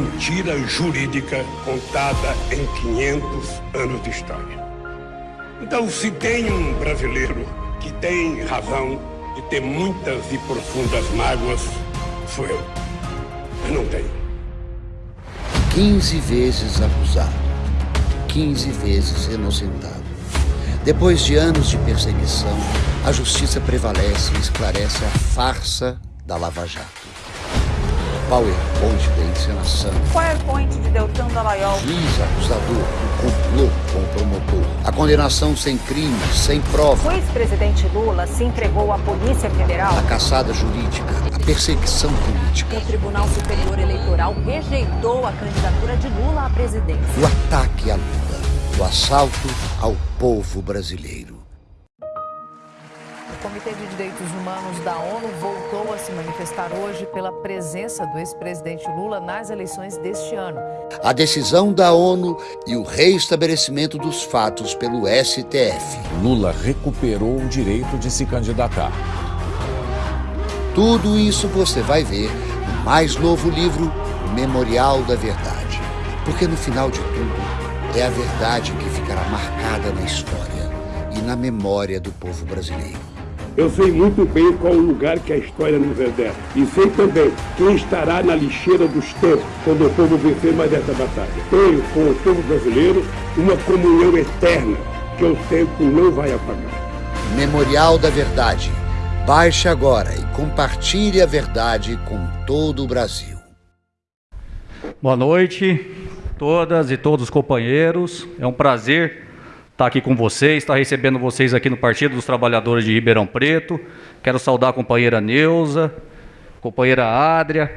Mentira jurídica contada em 500 anos de história. Então, se tem um brasileiro que tem razão de ter muitas e profundas mágoas, sou eu. Mas não tenho. 15 vezes acusado, 15 vezes inocentado. Depois de anos de perseguição, a justiça prevalece e esclarece a farsa da Lava Jato. PowerPoint da encenação. PowerPoint de Deltan Dallagnol. Juiz acusador, o complô com o promotor. A condenação sem crime, sem prova. O ex-presidente Lula se entregou à Polícia Federal. A caçada jurídica, a perseguição política. O Tribunal Superior Eleitoral rejeitou a candidatura de Lula à presidência. O ataque a Lula, o assalto ao povo brasileiro. Direitos Humanos da ONU voltou a se manifestar hoje pela presença do ex-presidente Lula nas eleições deste ano. A decisão da ONU e o reestabelecimento dos fatos pelo STF. Lula recuperou o direito de se candidatar. Tudo isso você vai ver no mais novo livro, O Memorial da Verdade. Porque no final de tudo, é a verdade que ficará marcada na história e na memória do povo brasileiro. Eu sei muito bem qual o lugar que a história nos reserva. E sei também quem estará na lixeira dos tempos quando o povo vencer mais essa batalha. Tenho com o povo brasileiro uma comunhão eterna que o tempo não vai apagar. Memorial da Verdade. Baixe agora e compartilhe a verdade com todo o Brasil. Boa noite, todas e todos os companheiros. É um prazer estar aqui com vocês, estar recebendo vocês aqui no Partido dos Trabalhadores de Ribeirão Preto. Quero saudar a companheira Neuza, companheira Adria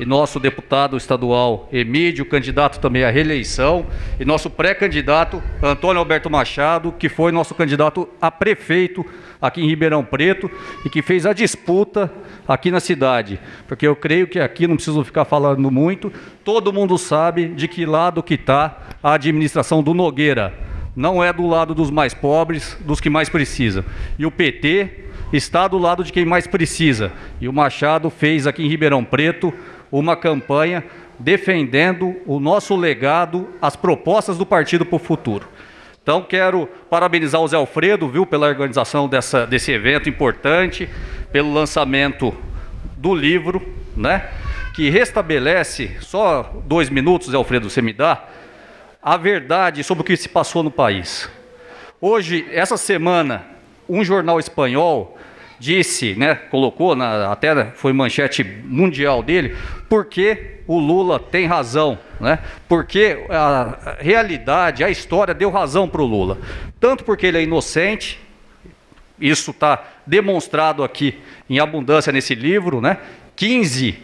e nosso deputado estadual Emílio, candidato também à reeleição, e nosso pré-candidato Antônio Alberto Machado, que foi nosso candidato a prefeito aqui em Ribeirão Preto e que fez a disputa aqui na cidade. Porque eu creio que aqui não preciso ficar falando muito, todo mundo sabe de que lado que está a administração do Nogueira não é do lado dos mais pobres, dos que mais precisam. E o PT está do lado de quem mais precisa. E o Machado fez aqui em Ribeirão Preto uma campanha defendendo o nosso legado, as propostas do partido para o futuro. Então quero parabenizar o Zé Alfredo, viu, pela organização dessa, desse evento importante, pelo lançamento do livro, né, que restabelece, só dois minutos, Zé Alfredo, você me dá, a verdade sobre o que se passou no país. Hoje, essa semana, um jornal espanhol disse, né, colocou na até foi manchete mundial dele, porque o Lula tem razão, né? Porque a realidade, a história deu razão para o Lula, tanto porque ele é inocente, isso está demonstrado aqui em abundância nesse livro, né? 15,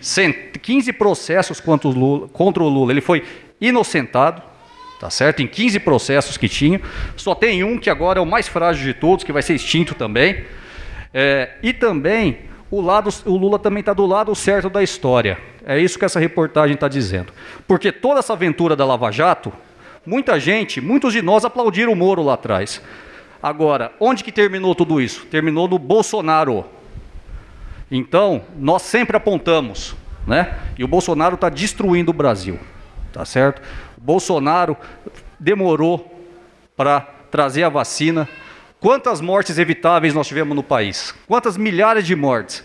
15 processos contra o Lula, contra o Lula, ele foi inocentado, tá certo? Em 15 processos que tinha, só tem um que agora é o mais frágil de todos, que vai ser extinto também. É, e também o, lado, o Lula também está do lado certo da história. É isso que essa reportagem está dizendo. Porque toda essa aventura da Lava Jato, muita gente, muitos de nós aplaudiram o Moro lá atrás. Agora, onde que terminou tudo isso? Terminou no Bolsonaro. Então, nós sempre apontamos, né? E o Bolsonaro está destruindo o Brasil, tá certo? Bolsonaro demorou para trazer a vacina. Quantas mortes evitáveis nós tivemos no país? Quantas milhares de mortes?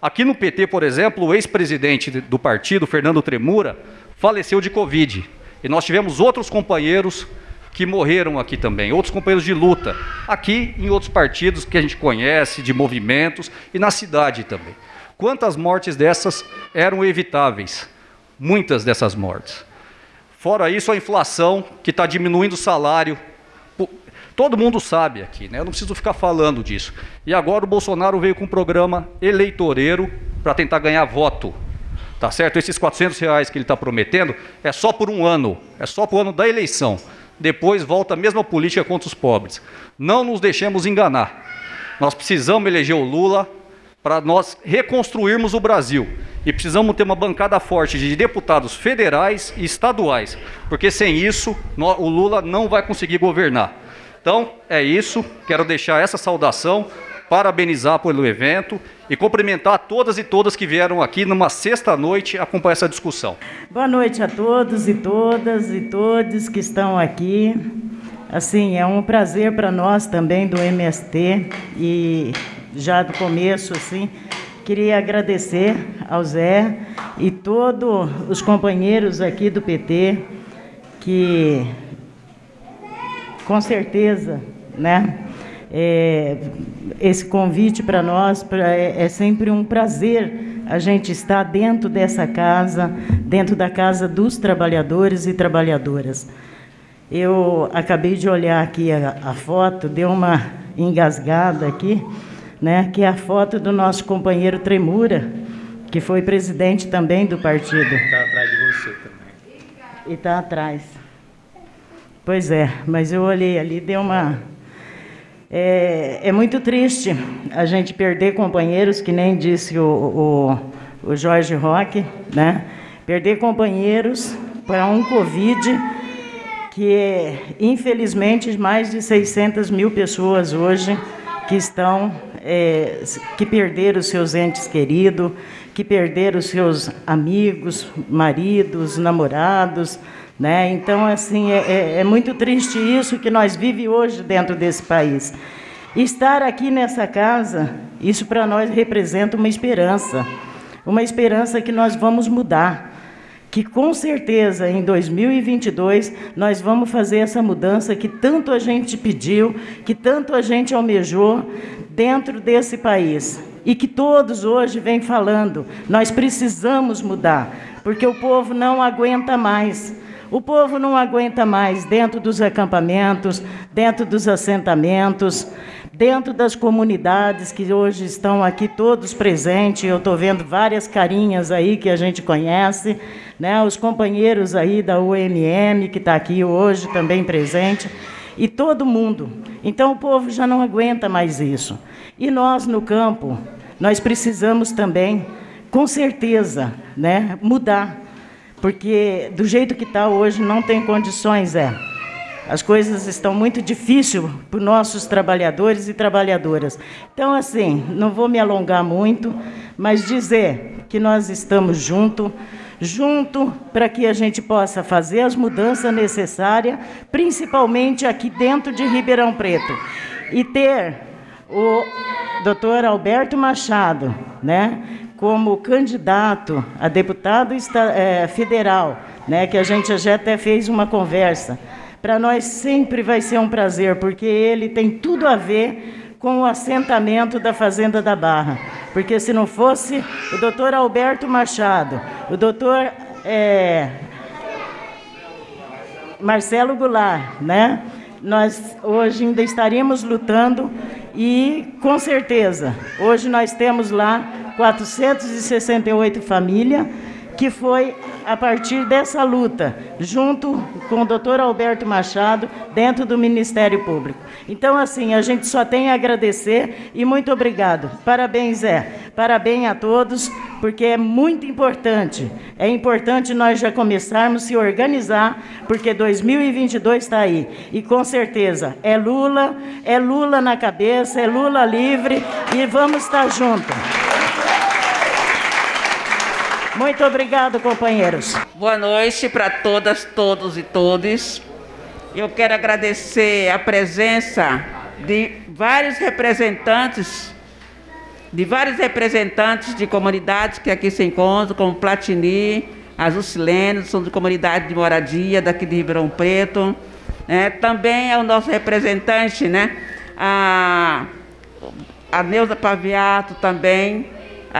Aqui no PT, por exemplo, o ex-presidente do partido, Fernando Tremura, faleceu de Covid. E nós tivemos outros companheiros que morreram aqui também, outros companheiros de luta, aqui em outros partidos que a gente conhece, de movimentos, e na cidade também. Quantas mortes dessas eram evitáveis? Muitas dessas mortes. Fora isso, a inflação, que está diminuindo o salário Todo mundo sabe aqui, né? Eu não preciso ficar falando disso. E agora o Bolsonaro veio com um programa eleitoreiro para tentar ganhar voto. Tá certo? Esses 400 reais que ele está prometendo é só por um ano, é só o ano da eleição. Depois volta a mesma política contra os pobres. Não nos deixemos enganar. Nós precisamos eleger o Lula para nós reconstruirmos o Brasil. E precisamos ter uma bancada forte de deputados federais e estaduais, porque sem isso o Lula não vai conseguir governar. Então, é isso. Quero deixar essa saudação, parabenizar pelo evento e cumprimentar todas e todas que vieram aqui numa sexta-noite acompanhar essa discussão. Boa noite a todos e todas e todos que estão aqui. Assim, é um prazer para nós também do MST e já do começo, assim, queria agradecer ao Zé e todos os companheiros aqui do PT que, com certeza, né, é, esse convite para nós pra, é, é sempre um prazer a gente estar dentro dessa casa, dentro da casa dos trabalhadores e trabalhadoras. Eu acabei de olhar aqui a, a foto, deu uma engasgada aqui, né, que é a foto do nosso companheiro Tremura, que foi presidente também do partido. Está atrás de você também. E está atrás. Pois é, mas eu olhei ali, deu uma. É, é, muito triste a gente perder companheiros, que nem disse o, o, o Jorge Roque, né? Perder companheiros para um Covid que, é, infelizmente, mais de 600 mil pessoas hoje que estão é, que perderam seus entes queridos, que perderam seus amigos, maridos, namorados, né? Então, assim, é, é, é muito triste isso que nós vivemos hoje dentro desse país. Estar aqui nessa casa, isso para nós representa uma esperança, uma esperança que nós vamos mudar que com certeza em 2022 nós vamos fazer essa mudança que tanto a gente pediu, que tanto a gente almejou dentro desse país. E que todos hoje vêm falando, nós precisamos mudar, porque o povo não aguenta mais. O povo não aguenta mais dentro dos acampamentos, dentro dos assentamentos, dentro das comunidades que hoje estão aqui todos presentes. Eu estou vendo várias carinhas aí que a gente conhece, né? os companheiros aí da UMM que está aqui hoje também presente, e todo mundo. Então o povo já não aguenta mais isso. E nós no campo, nós precisamos também, com certeza, né, mudar, porque do jeito que está hoje não tem condições, é. As coisas estão muito difíceis para os nossos trabalhadores e trabalhadoras. Então, assim, não vou me alongar muito, mas dizer que nós estamos juntos, junto para que a gente possa fazer as mudanças necessárias, principalmente aqui dentro de Ribeirão Preto. E ter o doutor Alberto Machado, né, como candidato a deputado é, federal, né, que a gente já até fez uma conversa. Para nós sempre vai ser um prazer, porque ele tem tudo a ver com o assentamento da Fazenda da Barra. Porque se não fosse o doutor Alberto Machado, o doutor é, Marcelo Goulart, né? nós hoje ainda estaríamos lutando e, com certeza, hoje nós temos lá 468 famílias que foi a partir dessa luta, junto com o doutor Alberto Machado, dentro do Ministério Público. Então, assim, a gente só tem a agradecer e muito obrigado. Parabéns, Zé. Parabéns a todos, porque é muito importante. É importante nós já começarmos a se organizar, porque 2022 está aí. E com certeza é Lula, é Lula na cabeça, é Lula livre e vamos estar juntos. Muito obrigado, companheiros. Boa noite para todas, todos e todos. Eu quero agradecer a presença de vários representantes, de vários representantes de comunidades que aqui se encontram, como Platini, as Ucilenes, são de comunidade de moradia daqui de Ribeirão Preto. É, também é o nosso representante, né? A, a Neuza Paviato também,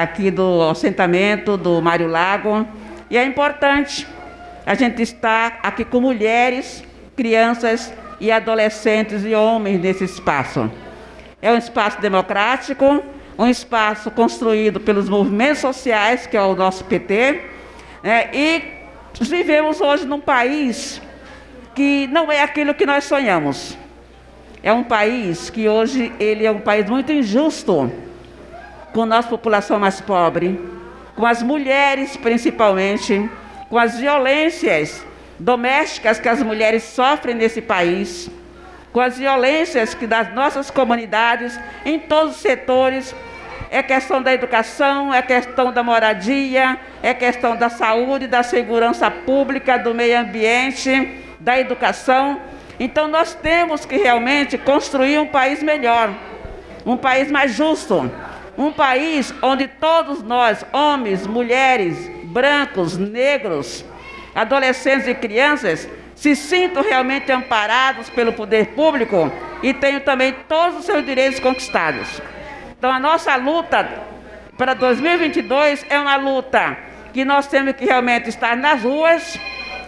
aqui do assentamento do Mário Lago. E é importante a gente estar aqui com mulheres, crianças e adolescentes e homens nesse espaço. É um espaço democrático, um espaço construído pelos movimentos sociais, que é o nosso PT, né? e vivemos hoje num país que não é aquilo que nós sonhamos. É um país que hoje ele é um país muito injusto, com a nossa população mais pobre, com as mulheres principalmente, com as violências domésticas que as mulheres sofrem nesse país, com as violências que das nossas comunidades, em todos os setores, é questão da educação, é questão da moradia, é questão da saúde, da segurança pública, do meio ambiente, da educação. Então nós temos que realmente construir um país melhor, um país mais justo, um país onde todos nós, homens, mulheres, brancos, negros, adolescentes e crianças, se sintam realmente amparados pelo poder público e tenham também todos os seus direitos conquistados. Então a nossa luta para 2022 é uma luta que nós temos que realmente estar nas ruas,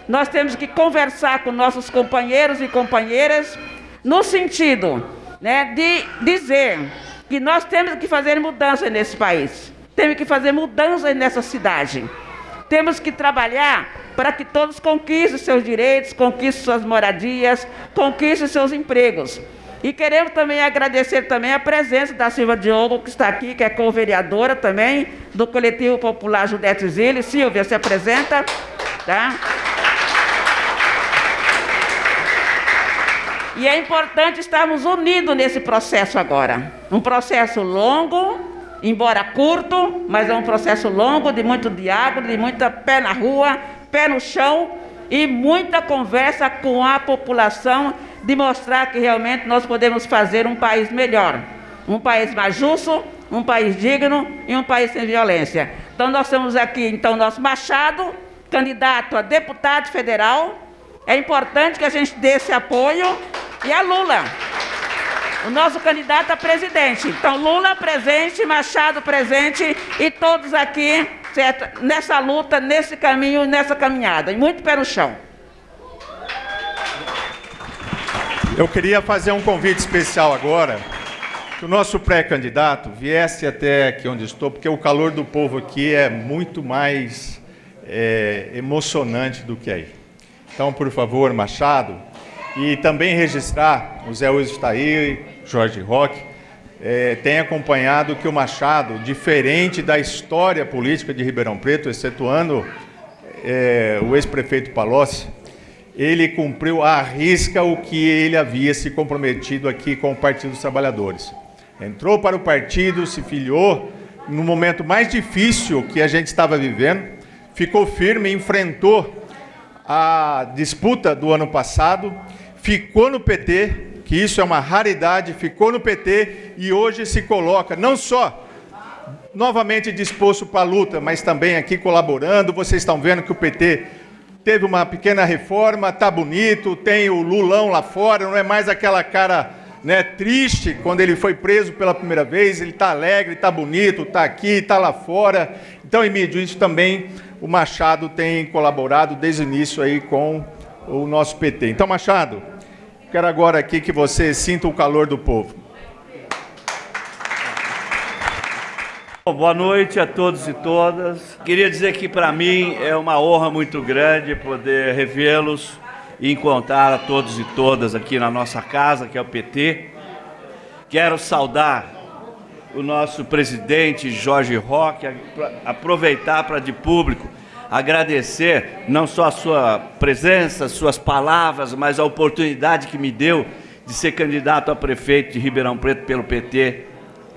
nós temos que conversar com nossos companheiros e companheiras no sentido né, de dizer que nós temos que fazer mudanças nesse país, temos que fazer mudanças nessa cidade, temos que trabalhar para que todos conquistem seus direitos, conquistem suas moradias, conquistem seus empregos. E queremos também agradecer também a presença da Silva Diogo, que está aqui, que é co-vereadora também do Coletivo Popular Judete Zilli. Silvia, se apresenta. Tá? E é importante estarmos unidos nesse processo agora. Um processo longo, embora curto, mas é um processo longo, de muito diálogo, de muita pé na rua, pé no chão e muita conversa com a população de mostrar que realmente nós podemos fazer um país melhor, um país mais justo, um país digno e um país sem violência. Então nós temos aqui então nosso Machado, candidato a deputado federal. É importante que a gente dê esse apoio e a Lula, o nosso candidato a presidente. Então Lula presente, Machado presente e todos aqui certo? nessa luta, nesse caminho, nessa caminhada. E muito pé no chão. Eu queria fazer um convite especial agora, que o nosso pré-candidato viesse até aqui onde estou, porque o calor do povo aqui é muito mais é, emocionante do que aí. Então, por favor, Machado, e também registrar, o Zé Uso está aí, Jorge Roque, é, tem acompanhado que o Machado, diferente da história política de Ribeirão Preto, excetuando é, o ex-prefeito Palocci, ele cumpriu à risca o que ele havia se comprometido aqui com o Partido dos Trabalhadores. Entrou para o partido, se filiou no momento mais difícil que a gente estava vivendo, ficou firme, enfrentou a disputa do ano passado, ficou no PT, que isso é uma raridade, ficou no PT e hoje se coloca não só novamente disposto para a luta, mas também aqui colaborando. Vocês estão vendo que o PT teve uma pequena reforma, tá bonito, tem o Lulão lá fora, não é mais aquela cara né, triste quando ele foi preso pela primeira vez, ele está alegre, está bonito, está aqui, está lá fora. Então, Emílio, isso também o Machado tem colaborado desde o início aí com o nosso PT. Então, Machado, quero agora aqui que você sinta o calor do povo. Boa noite a todos e todas. Queria dizer que para mim é uma honra muito grande poder revê-los e encontrar a todos e todas aqui na nossa casa, que é o PT. Quero saudar o nosso presidente Jorge Roque, aproveitar para de público agradecer não só a sua presença, suas palavras, mas a oportunidade que me deu de ser candidato a prefeito de Ribeirão Preto pelo PT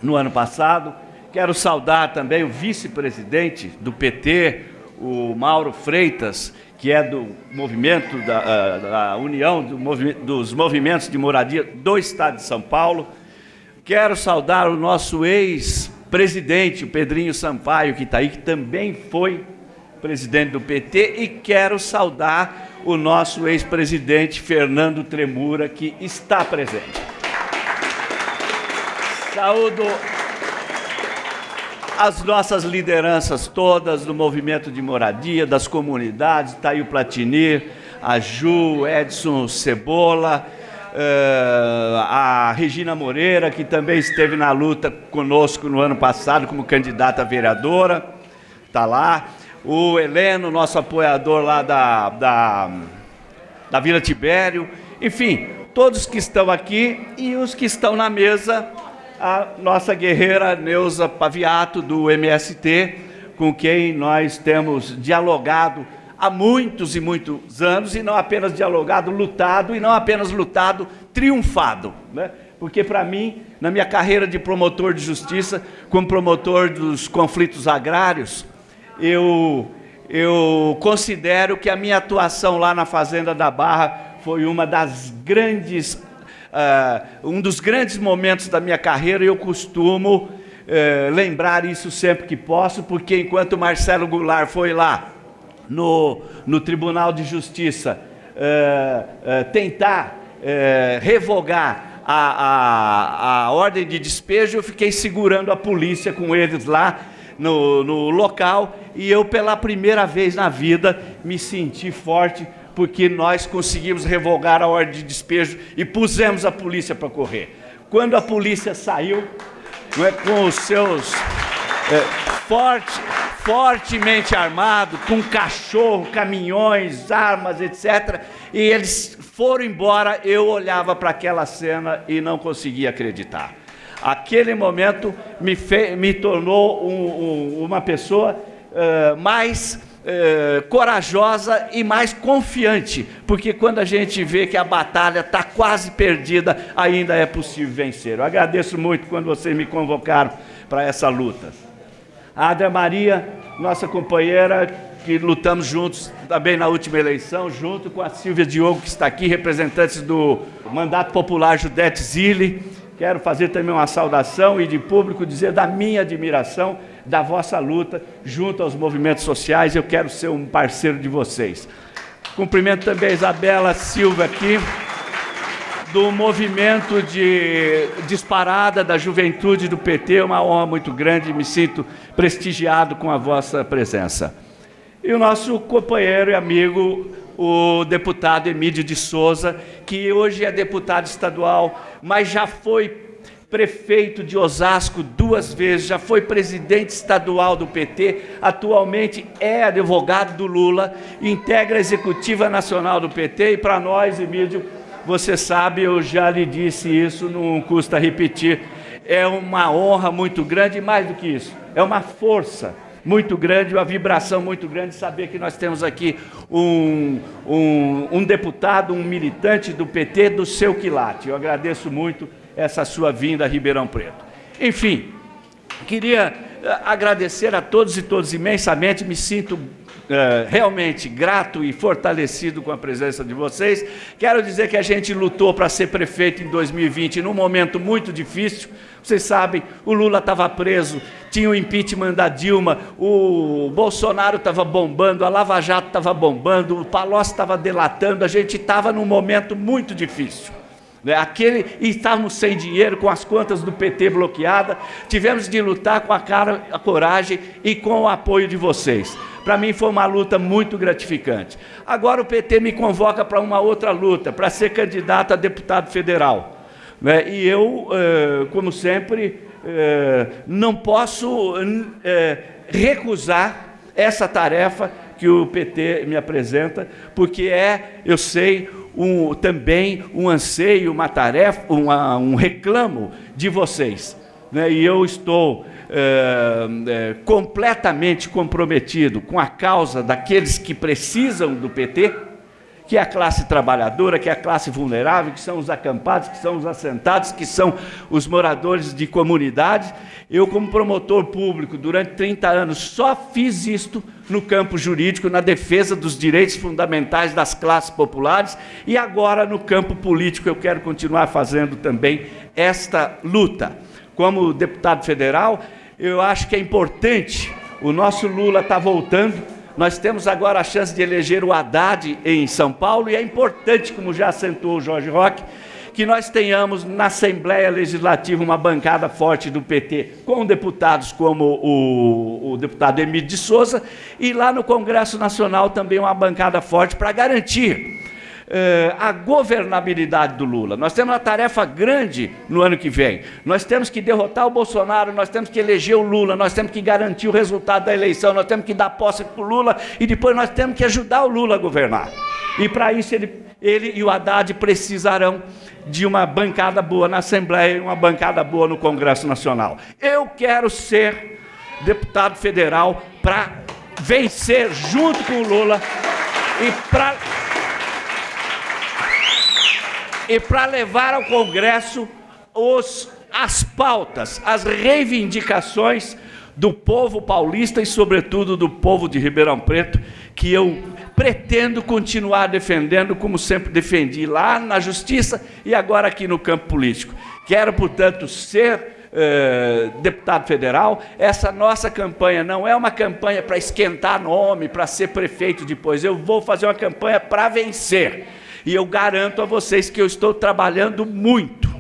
no ano passado Quero saudar também o vice-presidente do PT, o Mauro Freitas, que é do movimento da, ah, da União do dos Movimentos de Moradia do Estado de São Paulo. Quero saudar o nosso ex-presidente, o Pedrinho Sampaio, que está aí, que também foi presidente do PT, e quero saudar o nosso ex-presidente Fernando Tremura, que está presente. Saúdo as nossas lideranças todas do movimento de moradia, das comunidades, está aí o Platinir, a Ju, Edson Cebola, uh, a Regina Moreira, que também esteve na luta conosco no ano passado como candidata a vereadora, está lá. O Heleno, nosso apoiador lá da, da, da Vila Tibério. Enfim, todos que estão aqui e os que estão na mesa, a nossa guerreira Neuza Paviato, do MST, com quem nós temos dialogado há muitos e muitos anos, e não apenas dialogado, lutado, e não apenas lutado, triunfado. Né? Porque, para mim, na minha carreira de promotor de justiça, como promotor dos conflitos agrários, eu, eu considero que a minha atuação lá na Fazenda da Barra foi uma das grandes, uh, um dos grandes momentos da minha carreira, e eu costumo uh, lembrar isso sempre que posso, porque enquanto Marcelo Goulart foi lá, no, no Tribunal de Justiça uh, tentar revogar a, a, a ordem de despejo, eu fiquei segurando a polícia com eles lá no, no local e eu, pela primeira vez na vida, me senti forte porque nós conseguimos revogar a ordem de despejo e pusemos a polícia para correr. Quando a polícia saiu, não é, com os seus é, fortes fortemente armado, com cachorro, caminhões, armas, etc. E eles foram embora, eu olhava para aquela cena e não conseguia acreditar. Aquele momento me, me tornou um, um, uma pessoa uh, mais uh, corajosa e mais confiante, porque quando a gente vê que a batalha está quase perdida, ainda é possível vencer. Eu agradeço muito quando vocês me convocaram para essa luta. A Adria Maria, nossa companheira, que lutamos juntos também na última eleição, junto com a Silvia Diogo, que está aqui, representantes do Mandato Popular Judete Zilli. Quero fazer também uma saudação e de público dizer da minha admiração da vossa luta junto aos movimentos sociais. Eu quero ser um parceiro de vocês. Cumprimento também a Isabela Silva aqui do movimento de disparada da juventude do PT. É uma honra muito grande, me sinto prestigiado com a vossa presença. E o nosso companheiro e amigo, o deputado Emílio de Souza, que hoje é deputado estadual, mas já foi prefeito de Osasco duas vezes, já foi presidente estadual do PT, atualmente é advogado do Lula, integra a executiva nacional do PT e para nós, Emílio, você sabe, eu já lhe disse isso, não custa repetir. É uma honra muito grande, mais do que isso, é uma força muito grande, uma vibração muito grande saber que nós temos aqui um, um, um deputado, um militante do PT do seu quilate. Eu agradeço muito essa sua vinda a Ribeirão Preto. Enfim, queria eh, agradecer a todos e todas imensamente, me sinto é, realmente grato e fortalecido com a presença de vocês. Quero dizer que a gente lutou para ser prefeito em 2020 num momento muito difícil. Vocês sabem, o Lula estava preso, tinha o impeachment da Dilma, o Bolsonaro estava bombando, a Lava Jato estava bombando, o Palocci estava delatando, a gente estava num momento muito difícil. Né? Aquele, e estávamos sem dinheiro, com as contas do PT bloqueadas, tivemos de lutar com a cara, a coragem e com o apoio de vocês. Para mim foi uma luta muito gratificante. Agora o PT me convoca para uma outra luta, para ser candidato a deputado federal. Né? E eu, eh, como sempre, eh, não posso eh, recusar essa tarefa que o PT me apresenta, porque é, eu sei, um, também um anseio, uma tarefa, uma, um reclamo de vocês. Né? E eu estou completamente comprometido com a causa daqueles que precisam do PT, que é a classe trabalhadora, que é a classe vulnerável, que são os acampados, que são os assentados, que são os moradores de comunidades. Eu, como promotor público, durante 30 anos, só fiz isto no campo jurídico, na defesa dos direitos fundamentais das classes populares, e agora no campo político eu quero continuar fazendo também esta luta. Como deputado federal, eu acho que é importante, o nosso Lula está voltando, nós temos agora a chance de eleger o Haddad em São Paulo, e é importante, como já acentuou o Jorge Roque, que nós tenhamos na Assembleia Legislativa uma bancada forte do PT, com deputados como o, o deputado Emílio de Souza, e lá no Congresso Nacional também uma bancada forte para garantir uh, a governabilidade do Lula. Nós temos uma tarefa grande no ano que vem. Nós temos que derrotar o Bolsonaro, nós temos que eleger o Lula, nós temos que garantir o resultado da eleição, nós temos que dar posse para o Lula e depois nós temos que ajudar o Lula a governar. E para isso ele, ele e o Haddad precisarão de uma bancada boa na Assembleia e uma bancada boa no Congresso Nacional. Eu quero ser deputado federal para vencer junto com o Lula e para e para levar ao Congresso os, as pautas, as reivindicações do povo paulista e, sobretudo, do povo de Ribeirão Preto, que eu pretendo continuar defendendo, como sempre defendi lá na Justiça e agora aqui no campo político. Quero, portanto, ser eh, deputado federal. Essa nossa campanha não é uma campanha para esquentar nome, para ser prefeito depois. Eu vou fazer uma campanha para vencer. E eu garanto a vocês que eu estou trabalhando muito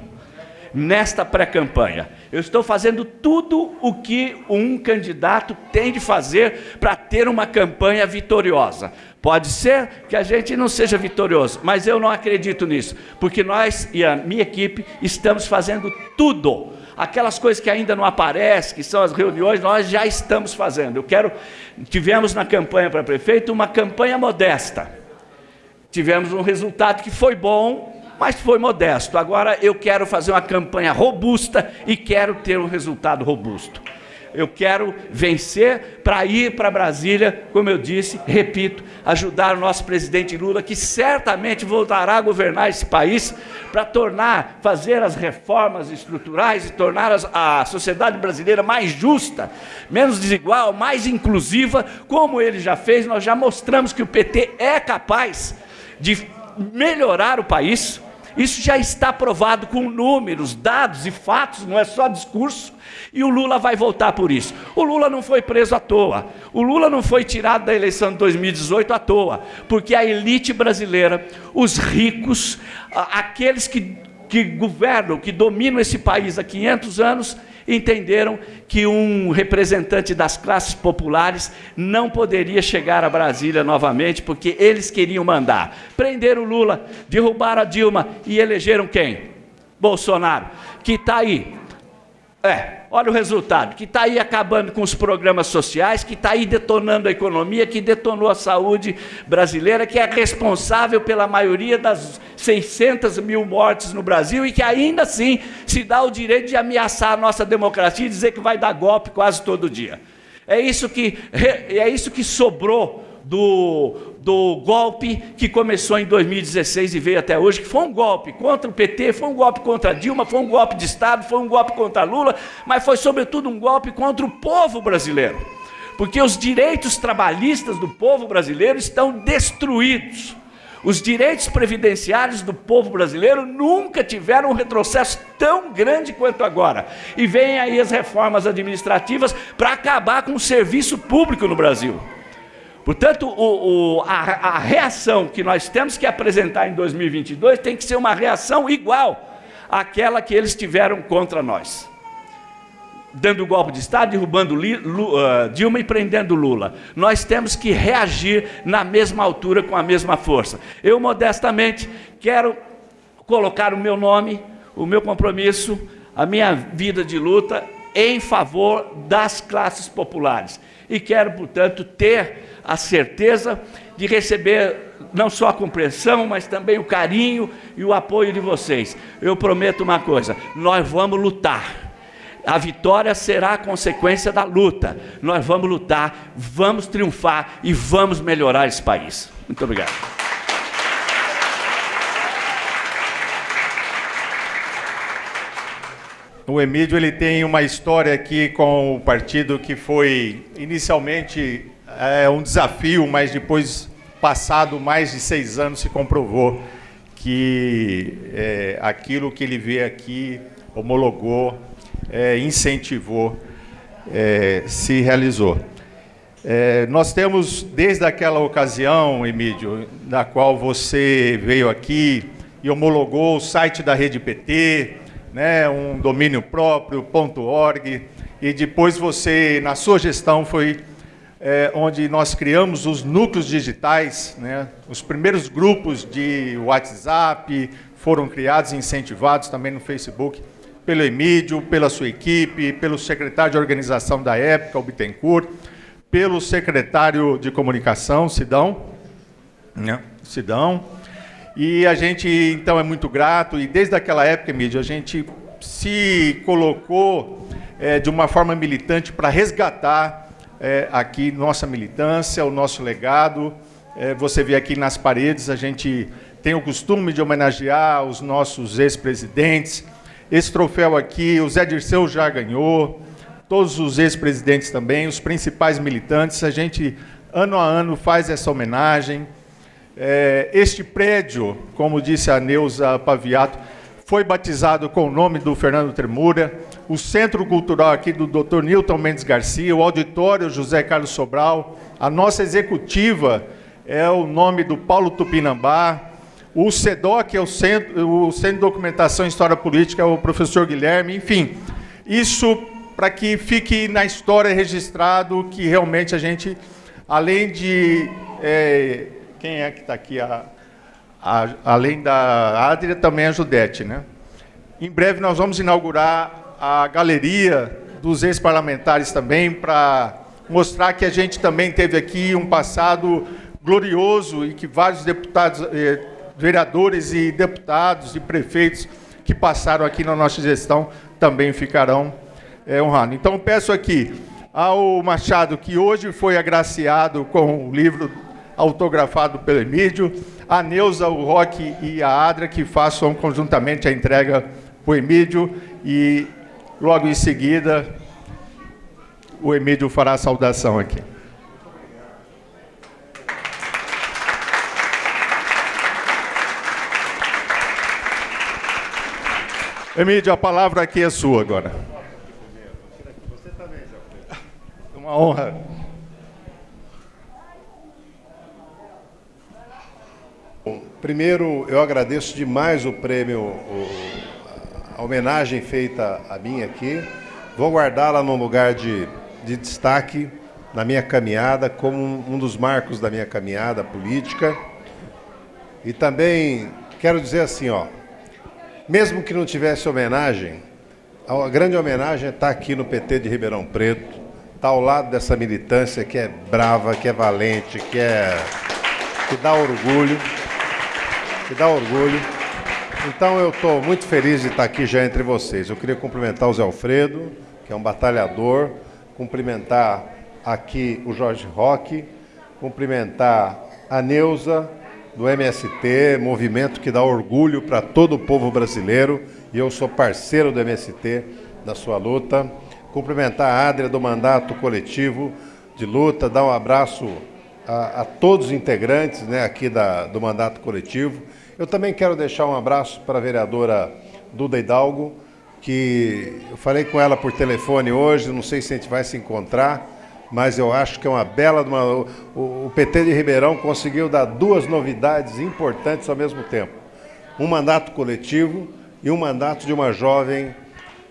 nesta pré-campanha. Eu estou fazendo tudo o que um candidato tem de fazer para ter uma campanha vitoriosa. Pode ser que a gente não seja vitorioso, mas eu não acredito nisso, porque nós e a minha equipe estamos fazendo tudo. Aquelas coisas que ainda não aparecem, que são as reuniões, nós já estamos fazendo. Eu quero. Tivemos na campanha para prefeito uma campanha modesta tivemos um resultado que foi bom, mas foi modesto. Agora eu quero fazer uma campanha robusta e quero ter um resultado robusto. Eu quero vencer para ir para Brasília, como eu disse, repito, ajudar o nosso presidente Lula, que certamente voltará a governar esse país para tornar, fazer as reformas estruturais e tornar a sociedade brasileira mais justa, menos desigual, mais inclusiva, como ele já fez. Nós já mostramos que o PT é capaz de melhorar o país. Isso já está provado com números, dados e fatos, não é só discurso. E o Lula vai voltar por isso. O Lula não foi preso à toa. O Lula não foi tirado da eleição de 2018 à toa. Porque a elite brasileira, os ricos, aqueles que, que governam, que dominam esse país há 500 anos, entenderam que um representante das classes populares não poderia chegar a Brasília novamente, porque eles queriam mandar. Prenderam Lula, derrubaram a Dilma e elegeram quem? Bolsonaro, que está aí. É, olha o resultado, que está aí acabando com os programas sociais, que está aí detonando a economia, que detonou a saúde brasileira, que é responsável pela maioria das 600 mil mortes no Brasil e que ainda assim se dá o direito de ameaçar a nossa democracia e dizer que vai dar golpe quase todo dia. É isso que, é isso que sobrou do, do golpe que começou em 2016 e veio até hoje, que foi um golpe contra o PT, foi um golpe contra Dilma, foi um golpe de Estado, foi um golpe contra Lula, mas foi sobretudo um golpe contra o povo brasileiro. Porque os direitos trabalhistas do povo brasileiro estão destruídos. Os direitos previdenciários do povo brasileiro nunca tiveram um retrocesso tão grande quanto agora. E vêm aí as reformas administrativas para acabar com o serviço público no Brasil. Portanto, o, o, a, a reação que nós temos que apresentar em 2022 tem que ser uma reação igual àquela que eles tiveram contra nós dando golpe de Estado, derrubando uh, Dilma e prendendo Lula. Nós temos que reagir na mesma altura, com a mesma força. Eu, modestamente, quero colocar o meu nome, o meu compromisso, a minha vida de luta em favor das classes populares. E quero, portanto, ter a certeza de receber não só a compreensão, mas também o carinho e o apoio de vocês. Eu prometo uma coisa: nós vamos lutar a vitória será a consequência da luta. Nós vamos lutar, vamos triunfar e vamos melhorar esse país. Muito obrigado. O Emílio ele tem uma história aqui com o partido que foi inicialmente é, um desafio, mas depois, passado mais de seis anos, se comprovou que é, aquilo que ele vê aqui homologou é, incentivou, é, se realizou. É, nós temos, desde aquela ocasião, Emílio, na qual você veio aqui e homologou o site da Rede PT, né, um domínio próprio, .org, e depois você, na sua gestão, foi é, onde nós criamos os núcleos digitais, né? os primeiros grupos de WhatsApp foram criados e incentivados também no Facebook pelo Emílio, pela sua equipe, pelo secretário de organização da época, o Bittencourt, pelo secretário de comunicação, Sidão, né? Sidão, e a gente, então, é muito grato, e desde aquela época, Emílio, a gente se colocou é, de uma forma militante para resgatar é, aqui nossa militância, o nosso legado. É, você vê aqui nas paredes, a gente tem o costume de homenagear os nossos ex-presidentes. Esse troféu aqui, o Zé Dirceu já ganhou, todos os ex-presidentes também, os principais militantes. A gente, ano a ano, faz essa homenagem. É, este prédio, como disse a Neuza Paviato, foi batizado com o nome do Fernando Tremura, o Centro Cultural aqui do Dr. Newton Mendes Garcia, o Auditório José Carlos Sobral, a nossa executiva é o nome do Paulo Tupinambá, o CEDOC é o Centro, o Centro de Documentação e História Política, é o professor Guilherme, enfim, isso para que fique na história registrado que realmente a gente, além de... É, quem é que está aqui? A, a, além da Adria, também a Judete, né? Em breve nós vamos inaugurar a galeria dos ex-parlamentares também, para mostrar que a gente também teve aqui um passado glorioso e que vários deputados, eh, vereadores e deputados e prefeitos que passaram aqui na nossa gestão também ficarão eh, honrados. Então peço aqui ao Machado, que hoje foi agraciado com o livro autografado pelo Emílio, a Neuza, o Roque e a Adra que façam conjuntamente a entrega para o Emílio e logo em seguida o Emílio fará a saudação aqui. Emílio, a palavra aqui é sua agora. Uma honra. Primeiro, eu agradeço demais o prêmio, a homenagem feita a mim aqui. Vou guardá-la num lugar de, de destaque na minha caminhada, como um dos marcos da minha caminhada política. E também quero dizer assim, ó, mesmo que não tivesse homenagem, a grande homenagem é estar aqui no PT de Ribeirão Preto, estar ao lado dessa militância que é brava, que é valente, que é que dá orgulho que dá orgulho. Então eu estou muito feliz de estar aqui já entre vocês. Eu queria cumprimentar o Zé Alfredo, que é um batalhador, cumprimentar aqui o Jorge Roque, cumprimentar a Neuza, do MST, movimento que dá orgulho para todo o povo brasileiro, e eu sou parceiro do MST na sua luta. Cumprimentar a Adria do mandato coletivo de luta, dar um abraço a, a todos os integrantes né, aqui da, do mandato coletivo eu também quero deixar um abraço para a vereadora Duda Hidalgo, que eu falei com ela por telefone hoje, não sei se a gente vai se encontrar, mas eu acho que é uma bela... Uma, o, o PT de Ribeirão conseguiu dar duas novidades importantes ao mesmo tempo. Um mandato coletivo e um mandato de uma jovem,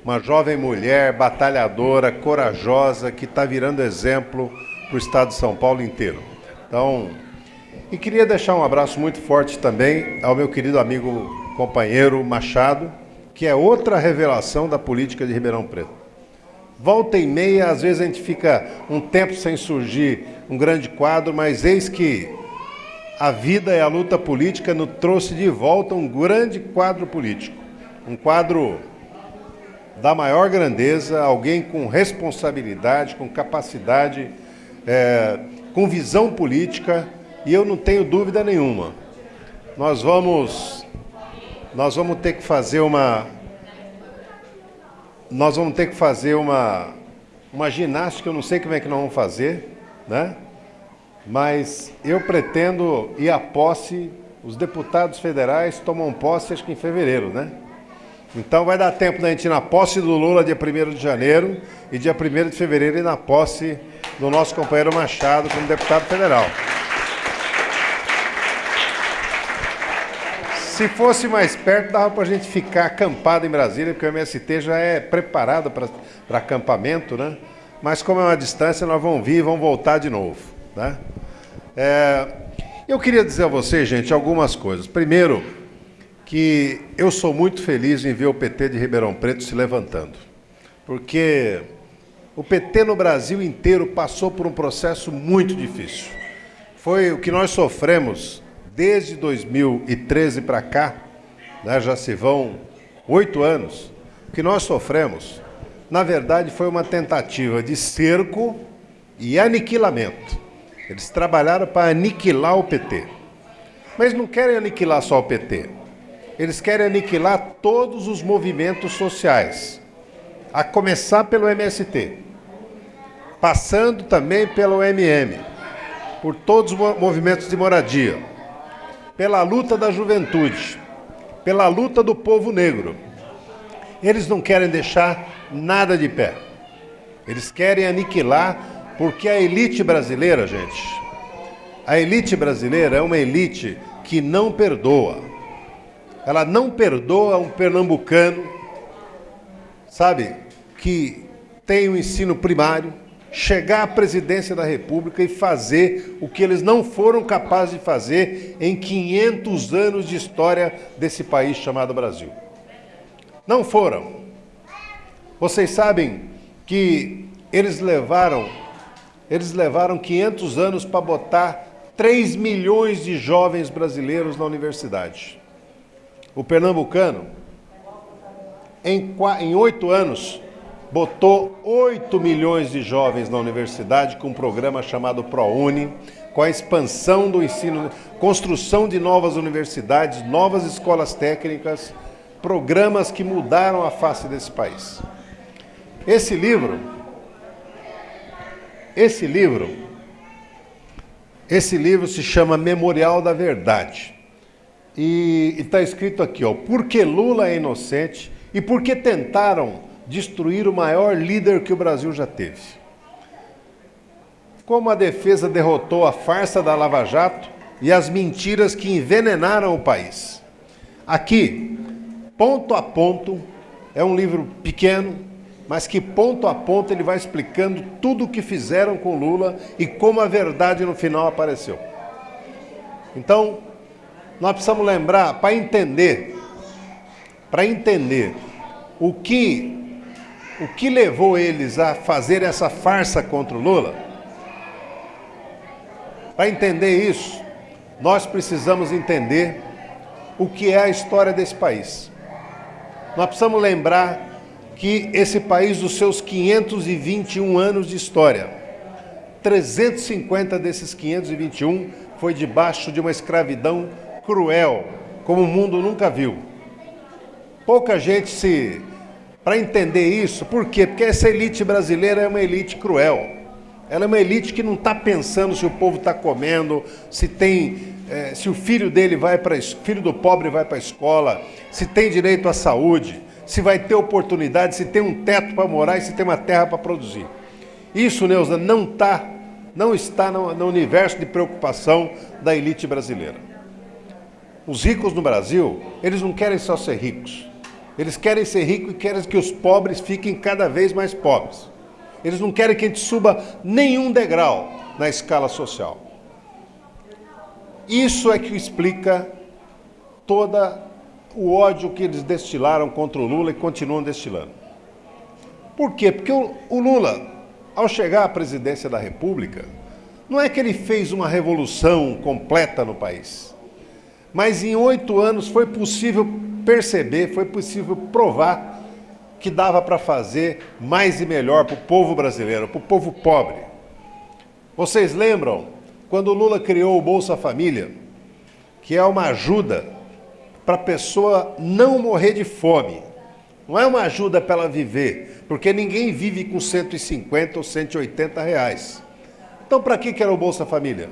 uma jovem mulher batalhadora, corajosa, que está virando exemplo para o Estado de São Paulo inteiro. Então, e queria deixar um abraço muito forte também ao meu querido amigo companheiro Machado, que é outra revelação da política de Ribeirão Preto. Volta e meia, às vezes a gente fica um tempo sem surgir um grande quadro, mas eis que a vida e a luta política nos trouxe de volta um grande quadro político. Um quadro da maior grandeza, alguém com responsabilidade, com capacidade, é, com visão política e eu não tenho dúvida nenhuma. Nós vamos nós vamos ter que fazer uma nós vamos ter que fazer uma uma ginástica, eu não sei como é que nós vamos fazer, né? Mas eu pretendo ir à posse, os deputados federais tomam posse acho que em fevereiro, né? Então vai dar tempo da gente ir na posse do Lula dia 1 de janeiro e dia 1 de fevereiro ir na posse do nosso companheiro Machado como deputado federal. Se fosse mais perto, dava para a gente ficar acampado em Brasília, porque o MST já é preparado para acampamento, né? mas como é uma distância, nós vamos vir e vamos voltar de novo. Né? É, eu queria dizer a vocês, gente, algumas coisas. Primeiro, que eu sou muito feliz em ver o PT de Ribeirão Preto se levantando. Porque o PT no Brasil inteiro passou por um processo muito difícil. Foi o que nós sofremos desde 2013 para cá, né, já se vão oito anos, o que nós sofremos, na verdade, foi uma tentativa de cerco e aniquilamento. Eles trabalharam para aniquilar o PT. Mas não querem aniquilar só o PT. Eles querem aniquilar todos os movimentos sociais, a começar pelo MST, passando também pelo MM, por todos os movimentos de moradia, pela luta da juventude, pela luta do povo negro. Eles não querem deixar nada de pé. Eles querem aniquilar, porque a elite brasileira, gente, a elite brasileira é uma elite que não perdoa. Ela não perdoa um pernambucano, sabe, que tem o um ensino primário, chegar à presidência da República e fazer o que eles não foram capazes de fazer em 500 anos de história desse país chamado Brasil. Não foram. Vocês sabem que eles levaram eles levaram 500 anos para botar 3 milhões de jovens brasileiros na universidade. O pernambucano, em oito anos, botou 8 milhões de jovens na universidade com um programa chamado ProUni, com a expansão do ensino, construção de novas universidades, novas escolas técnicas, programas que mudaram a face desse país. Esse livro, esse livro, esse livro se chama Memorial da Verdade. E está escrito aqui, ó, por que Lula é inocente e por que tentaram destruir o maior líder que o Brasil já teve. Como a defesa derrotou a farsa da Lava Jato e as mentiras que envenenaram o país. Aqui, ponto a ponto, é um livro pequeno, mas que ponto a ponto ele vai explicando tudo o que fizeram com Lula e como a verdade no final apareceu. Então, nós precisamos lembrar, para entender, para entender o que o que levou eles a fazer essa farsa contra o Lula? Para entender isso, nós precisamos entender o que é a história desse país. Nós precisamos lembrar que esse país, dos seus 521 anos de história, 350 desses 521 foi debaixo de uma escravidão cruel, como o mundo nunca viu. Pouca gente se para entender isso. Por quê? Porque essa elite brasileira é uma elite cruel. Ela é uma elite que não está pensando se o povo está comendo, se tem, é, se o filho dele vai para filho do pobre vai para a escola, se tem direito à saúde, se vai ter oportunidade, se tem um teto para morar e se tem uma terra para produzir. Isso, Neuza, não tá, não está no, no universo de preocupação da elite brasileira. Os ricos no Brasil, eles não querem só ser ricos. Eles querem ser ricos e querem que os pobres fiquem cada vez mais pobres. Eles não querem que a gente suba nenhum degrau na escala social. Isso é que explica todo o ódio que eles destilaram contra o Lula e continuam destilando. Por quê? Porque o, o Lula, ao chegar à presidência da República, não é que ele fez uma revolução completa no país, mas em oito anos foi possível perceber, foi possível provar que dava para fazer mais e melhor para o povo brasileiro, para o povo pobre. Vocês lembram quando Lula criou o Bolsa Família, que é uma ajuda para a pessoa não morrer de fome. Não é uma ajuda para ela viver, porque ninguém vive com 150 ou 180 reais. Então, para que era o Bolsa Família?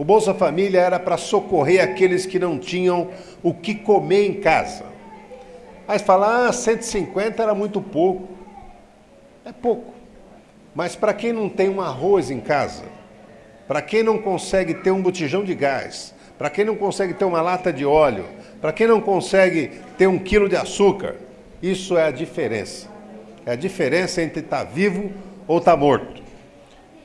O Bolsa Família era para socorrer aqueles que não tinham o que comer em casa. Aí fala, ah, 150 era muito pouco. É pouco. Mas para quem não tem um arroz em casa, para quem não consegue ter um botijão de gás, para quem não consegue ter uma lata de óleo, para quem não consegue ter um quilo de açúcar, isso é a diferença. É a diferença entre estar vivo ou está morto.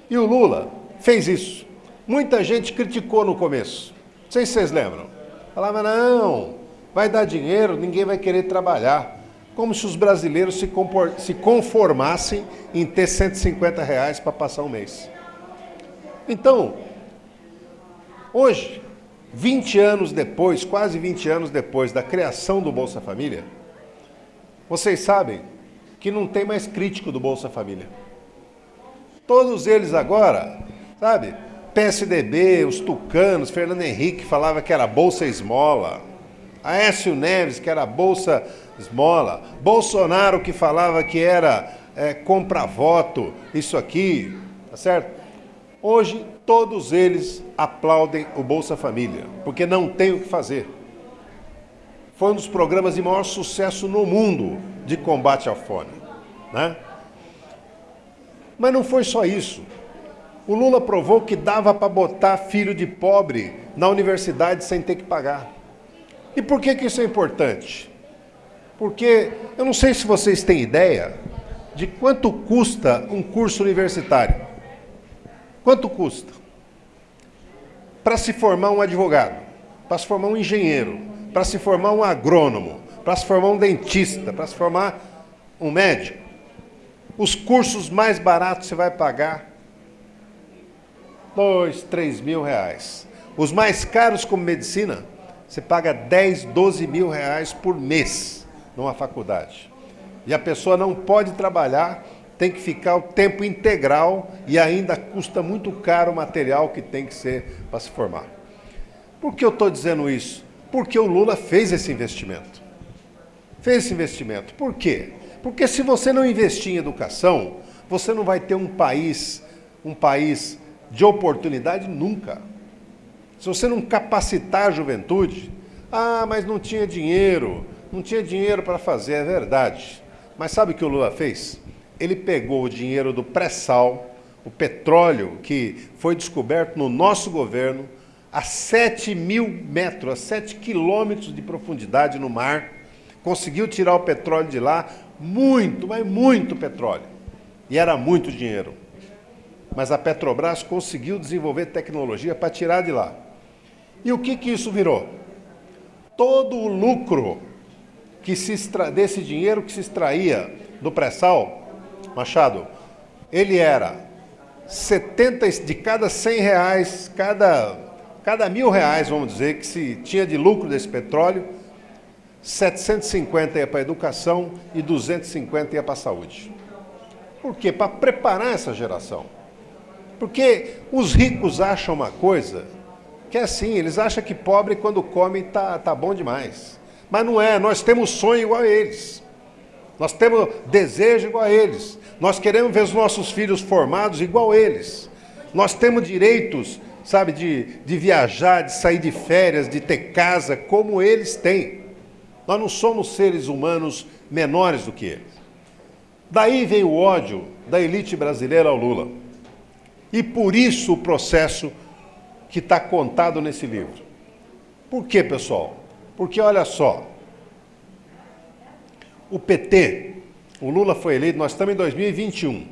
E o Lula fez isso. Muita gente criticou no começo. Não sei se vocês lembram. Falava, não, vai dar dinheiro, ninguém vai querer trabalhar. Como se os brasileiros se, se conformassem em ter 150 reais para passar um mês. Então, hoje, 20 anos depois, quase 20 anos depois da criação do Bolsa Família, vocês sabem que não tem mais crítico do Bolsa Família. Todos eles agora, sabe? PSDB, os tucanos, Fernando Henrique falava que era Bolsa Esmola, Aécio Neves que era Bolsa Esmola, Bolsonaro que falava que era é, compra-voto, isso aqui, tá certo? Hoje todos eles aplaudem o Bolsa Família, porque não tem o que fazer. Foi um dos programas de maior sucesso no mundo de combate à fome. Né? Mas não foi só isso. O Lula provou que dava para botar filho de pobre na universidade sem ter que pagar. E por que, que isso é importante? Porque eu não sei se vocês têm ideia de quanto custa um curso universitário. Quanto custa? Para se formar um advogado, para se formar um engenheiro, para se formar um agrônomo, para se formar um dentista, para se formar um médico. Os cursos mais baratos você vai pagar dois, três mil reais. Os mais caros, como medicina, você paga 10, 12 mil reais por mês numa faculdade. E a pessoa não pode trabalhar, tem que ficar o tempo integral e ainda custa muito caro o material que tem que ser para se formar. Por que eu estou dizendo isso? Porque o Lula fez esse investimento. Fez esse investimento. Por quê? Porque se você não investir em educação, você não vai ter um país, um país de oportunidade nunca. Se você não capacitar a juventude, ah, mas não tinha dinheiro, não tinha dinheiro para fazer, é verdade. Mas sabe o que o Lula fez? Ele pegou o dinheiro do pré-sal, o petróleo que foi descoberto no nosso governo, a 7 mil metros, a 7 quilômetros de profundidade no mar, conseguiu tirar o petróleo de lá, muito, mas muito petróleo. E era muito dinheiro. Mas a Petrobras conseguiu desenvolver tecnologia para tirar de lá. E o que, que isso virou? Todo o lucro que se extra... desse dinheiro que se extraía do pré-sal, Machado, ele era 70 de cada 100 reais, cada, cada mil reais, vamos dizer, que se tinha de lucro desse petróleo, 750 ia para a educação e 250 ia para a saúde. Por quê? Para preparar essa geração. Porque os ricos acham uma coisa que é assim, eles acham que pobre quando come tá, tá bom demais. Mas não é, nós temos sonho igual a eles. Nós temos desejo igual a eles. Nós queremos ver os nossos filhos formados igual a eles. Nós temos direitos, sabe, de, de viajar, de sair de férias, de ter casa, como eles têm. Nós não somos seres humanos menores do que eles. Daí vem o ódio da elite brasileira ao Lula. E por isso o processo que está contado nesse livro. Por quê, pessoal? Porque olha só, o PT, o Lula foi eleito, nós estamos em 2021,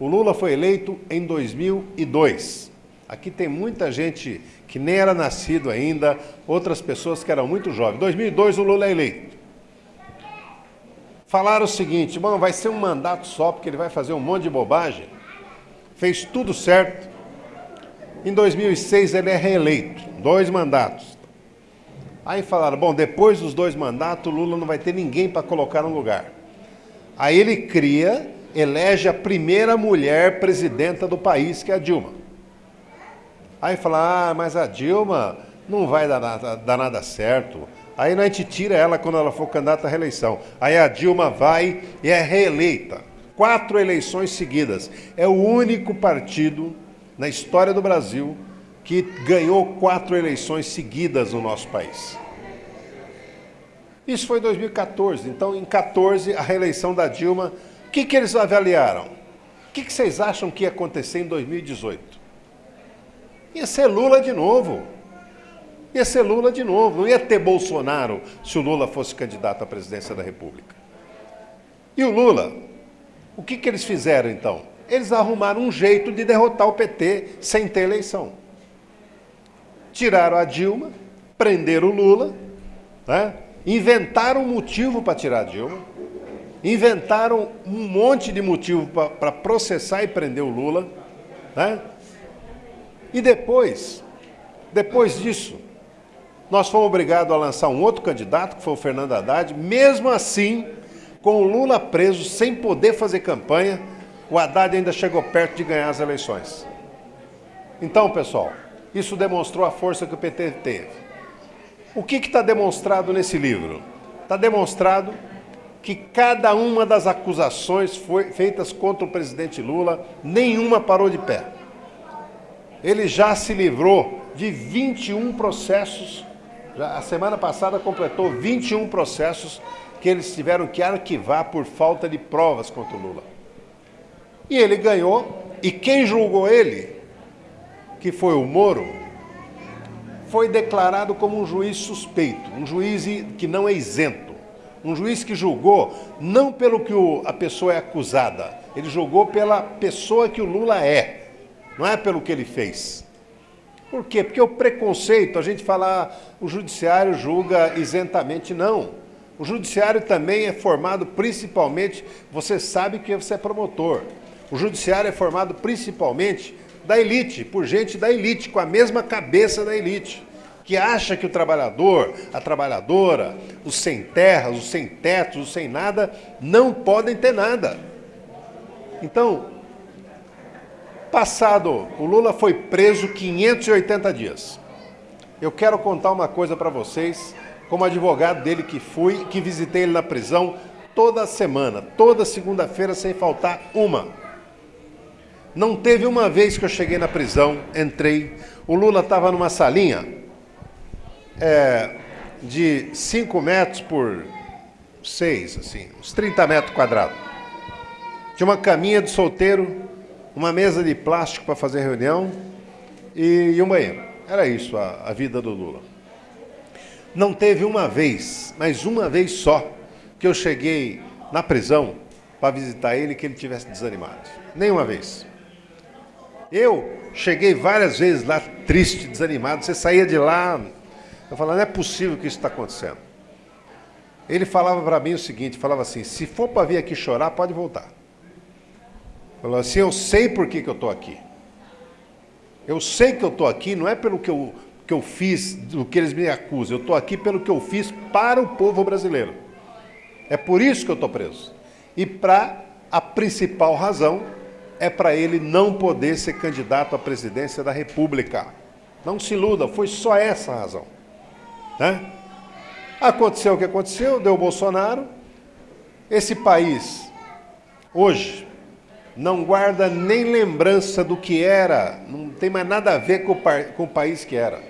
o Lula foi eleito em 2002. Aqui tem muita gente que nem era nascido ainda, outras pessoas que eram muito jovens. 2002 o Lula é eleito. Falaram o seguinte, bom, vai ser um mandato só, porque ele vai fazer um monte de bobagem. Fez tudo certo. Em 2006 ele é reeleito, dois mandatos. Aí falaram, bom, depois dos dois mandatos, Lula não vai ter ninguém para colocar no lugar. Aí ele cria, elege a primeira mulher presidenta do país, que é a Dilma. Aí fala, ah, mas a Dilma não vai dar nada, dar nada certo. Aí a gente tira ela quando ela for candidata à reeleição. Aí a Dilma vai e é reeleita. Quatro eleições seguidas. É o único partido na história do Brasil que ganhou quatro eleições seguidas no nosso país. Isso foi em 2014. Então, em 14, a reeleição da Dilma. O que, que eles avaliaram? O que, que vocês acham que ia acontecer em 2018? Ia ser Lula de novo. Ia ser Lula de novo. Não ia ter Bolsonaro se o Lula fosse candidato à presidência da República. E o Lula, o que, que eles fizeram então? eles arrumaram um jeito de derrotar o PT sem ter eleição. Tiraram a Dilma, prenderam o Lula, né? inventaram um motivo para tirar a Dilma, inventaram um monte de motivo para processar e prender o Lula. Né? E depois, depois disso, nós fomos obrigados a lançar um outro candidato, que foi o Fernando Haddad. Mesmo assim, com o Lula preso, sem poder fazer campanha, o Haddad ainda chegou perto de ganhar as eleições. Então, pessoal, isso demonstrou a força que o PT teve. O que está demonstrado nesse livro? Está demonstrado que cada uma das acusações foi, feitas contra o presidente Lula, nenhuma parou de pé. Ele já se livrou de 21 processos, já, a semana passada completou 21 processos que eles tiveram que arquivar por falta de provas contra o Lula. E ele ganhou, e quem julgou ele, que foi o Moro, foi declarado como um juiz suspeito, um juiz que não é isento, um juiz que julgou não pelo que o, a pessoa é acusada, ele julgou pela pessoa que o Lula é, não é pelo que ele fez. Por quê? Porque o preconceito, a gente fala, ah, o judiciário julga isentamente, não. O judiciário também é formado principalmente, você sabe que você é promotor, o judiciário é formado principalmente da elite, por gente da elite, com a mesma cabeça da elite, que acha que o trabalhador, a trabalhadora, os sem terras, os sem tetos, os sem nada, não podem ter nada. Então, passado, o Lula foi preso 580 dias. Eu quero contar uma coisa para vocês, como advogado dele que fui, que visitei ele na prisão toda semana, toda segunda-feira, sem faltar uma. Não teve uma vez que eu cheguei na prisão, entrei, o Lula estava numa salinha é, de 5 metros por 6, assim, uns 30 metros quadrados. Tinha uma caminha de solteiro, uma mesa de plástico para fazer reunião e, e, um banheiro. Era isso a, a vida do Lula. Não teve uma vez, mas uma vez só, que eu cheguei na prisão para visitar ele que ele tivesse desanimado. Nenhuma vez. Eu cheguei várias vezes lá triste, desanimado. Você saía de lá, eu falava, não é possível que isso está acontecendo. Ele falava para mim o seguinte, falava assim, se for para vir aqui chorar, pode voltar. Falou assim, eu sei por que, que eu estou aqui. Eu sei que eu estou aqui, não é pelo que eu, que eu fiz, do que eles me acusam. Eu estou aqui pelo que eu fiz para o povo brasileiro. É por isso que eu estou preso. E para a principal razão é para ele não poder ser candidato à presidência da República. Não se iluda, foi só essa a razão. Né? Aconteceu o que aconteceu, deu Bolsonaro. Esse país, hoje, não guarda nem lembrança do que era, não tem mais nada a ver com o, com o país que era.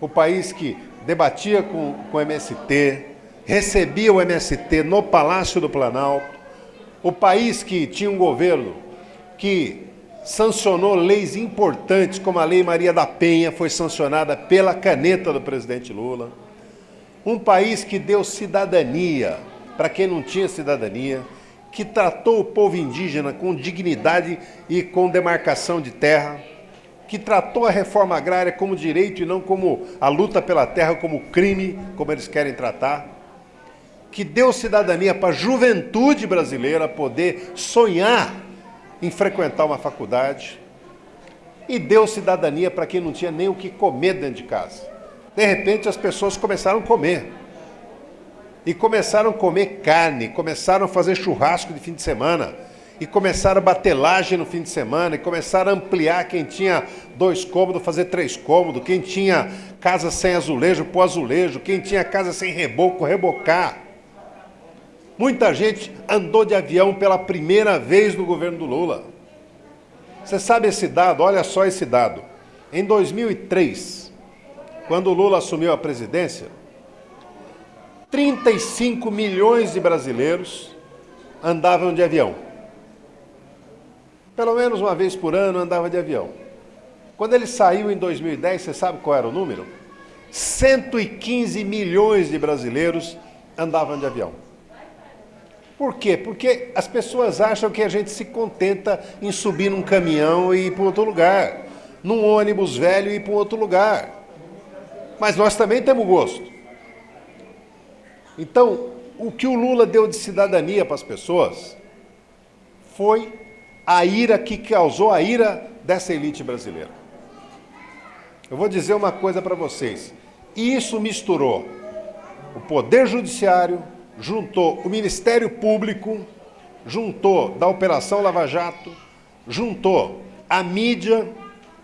O país que debatia com, com o MST, recebia o MST no Palácio do Planalto, o país que tinha um governo que sancionou leis importantes, como a Lei Maria da Penha foi sancionada pela caneta do presidente Lula. Um país que deu cidadania para quem não tinha cidadania, que tratou o povo indígena com dignidade e com demarcação de terra, que tratou a reforma agrária como direito e não como a luta pela terra como crime, como eles querem tratar, que deu cidadania para a juventude brasileira poder sonhar em frequentar uma faculdade e deu cidadania para quem não tinha nem o que comer dentro de casa. De repente as pessoas começaram a comer. E começaram a comer carne, começaram a fazer churrasco de fim de semana, e começaram a bater laje no fim de semana, e começaram a ampliar quem tinha dois cômodos, fazer três cômodos, quem tinha casa sem azulejo, pôr azulejo, quem tinha casa sem reboco, rebocar. Muita gente andou de avião pela primeira vez no governo do Lula. Você sabe esse dado? Olha só esse dado. Em 2003, quando o Lula assumiu a presidência, 35 milhões de brasileiros andavam de avião. Pelo menos uma vez por ano andava de avião. Quando ele saiu em 2010, você sabe qual era o número? 115 milhões de brasileiros andavam de avião. Por quê? Porque as pessoas acham que a gente se contenta em subir num caminhão e ir para outro lugar, num ônibus velho e ir para outro lugar. Mas nós também temos gosto. Então, o que o Lula deu de cidadania para as pessoas foi a ira que causou a ira dessa elite brasileira. Eu vou dizer uma coisa para vocês. Isso misturou o Poder Judiciário, juntou o Ministério Público, juntou da Operação Lava Jato, juntou a mídia,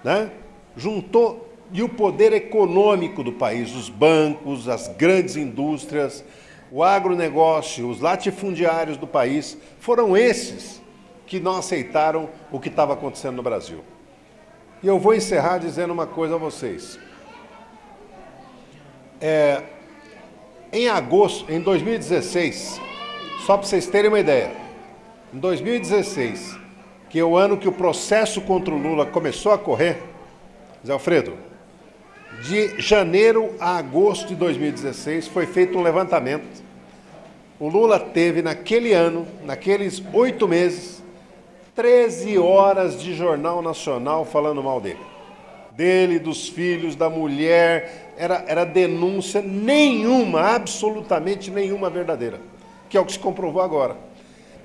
né? juntou e o poder econômico do país, os bancos, as grandes indústrias, o agronegócio, os latifundiários do país, foram esses que não aceitaram o que estava acontecendo no Brasil. E eu vou encerrar dizendo uma coisa a vocês. É, em agosto, em 2016, só para vocês terem uma ideia, em 2016, que é o ano que o processo contra o Lula começou a correr, Zé Alfredo, de janeiro a agosto de 2016 foi feito um levantamento. O Lula teve naquele ano, naqueles oito meses, 13 horas de jornal nacional falando mal dele. Dele, dos filhos, da mulher, era, era denúncia nenhuma, absolutamente nenhuma verdadeira, que é o que se comprovou agora.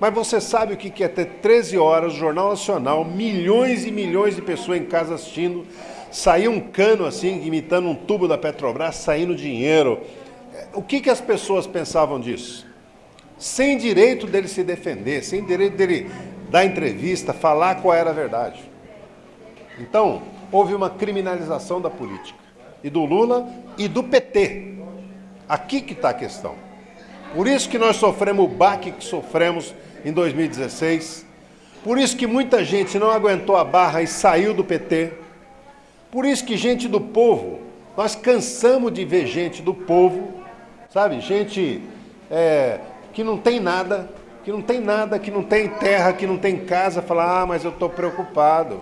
Mas você sabe o que é ter 13 horas, Jornal Nacional, milhões e milhões de pessoas em casa assistindo, sair um cano assim, imitando um tubo da Petrobras, saindo dinheiro. O que, que as pessoas pensavam disso? Sem direito dele se defender, sem direito dele dar entrevista, falar qual era a verdade. Então, houve uma criminalização da política, e do Lula e do PT. Aqui que está a questão. Por isso que nós sofremos o baque que sofremos em 2016, por isso que muita gente não aguentou a barra e saiu do PT, por isso que gente do povo, nós cansamos de ver gente do povo, sabe, gente é, que não tem nada, que não tem nada, que não tem terra, que não tem casa, falar, ah, mas eu estou preocupado,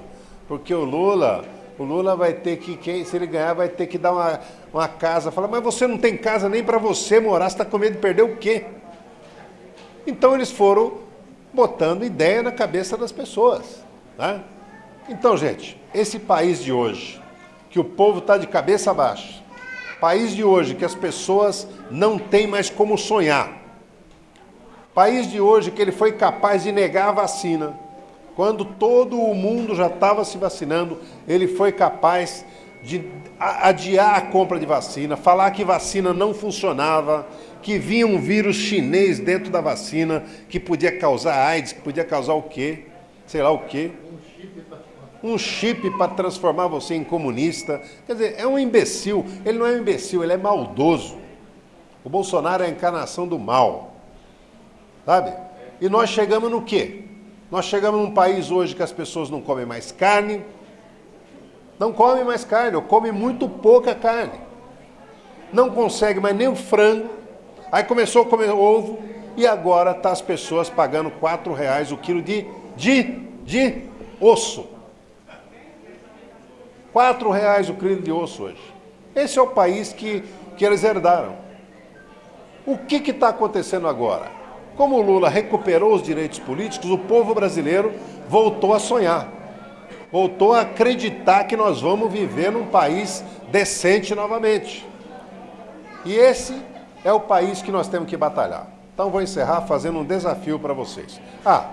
porque o Lula, o Lula vai ter que, se ele ganhar, vai ter que dar uma, uma casa. Fala, mas você não tem casa nem para você morar, você está com medo de perder o quê? Então eles foram botando ideia na cabeça das pessoas. Né? Então, gente, esse país de hoje, que o povo está de cabeça baixa, país de hoje que as pessoas não têm mais como sonhar, País de hoje que ele foi capaz de negar a vacina. Quando todo o mundo já estava se vacinando, ele foi capaz de adiar a compra de vacina, falar que vacina não funcionava, que vinha um vírus chinês dentro da vacina, que podia causar AIDS, que podia causar o quê? Sei lá o quê. Um chip para transformar você em comunista. Quer dizer, é um imbecil. Ele não é um imbecil, ele é maldoso. O Bolsonaro é a encarnação do mal. Sabe? E nós chegamos no quê? Nós chegamos num país hoje que as pessoas não comem mais carne, não comem mais carne, ou comem muito pouca carne. Não consegue mais nem o frango. Aí começou a comer ovo e agora tá as pessoas pagando quatro reais o quilo de, de, de osso. Quatro reais o quilo de osso hoje. Esse é o país que, que eles herdaram. O que está acontecendo agora? Como o Lula recuperou os direitos políticos, o povo brasileiro voltou a sonhar, voltou a acreditar que nós vamos viver num país decente novamente. E esse é o país que nós temos que batalhar. Então vou encerrar fazendo um desafio para vocês. Ah,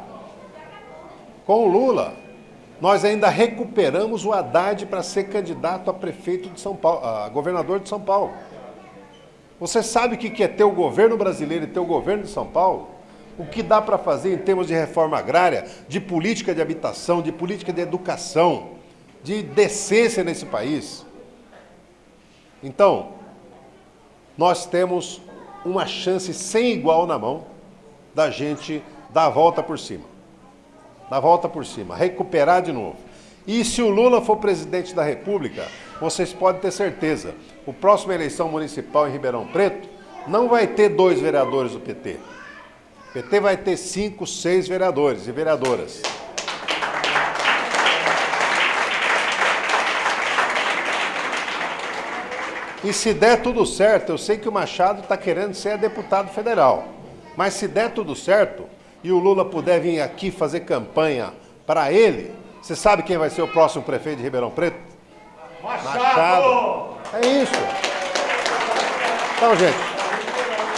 com o Lula, nós ainda recuperamos o Haddad para ser candidato a prefeito de São Paulo, a governador de São Paulo. Você sabe o que é ter o governo brasileiro e ter o governo de São Paulo? O que dá para fazer em termos de reforma agrária, de política de habitação, de política de educação, de decência nesse país. Então, nós temos uma chance sem igual na mão da gente dar a volta por cima. Dar a volta por cima, recuperar de novo. E se o Lula for presidente da República, vocês podem ter certeza, o próximo eleição municipal em Ribeirão Preto não vai ter dois vereadores do PT. O PT vai ter cinco, seis vereadores e vereadoras. E se der tudo certo, eu sei que o Machado está querendo ser deputado federal. Mas se der tudo certo e o Lula puder vir aqui fazer campanha para ele, você sabe quem vai ser o próximo prefeito de Ribeirão Preto? Machado! Machado. É isso. Então, gente,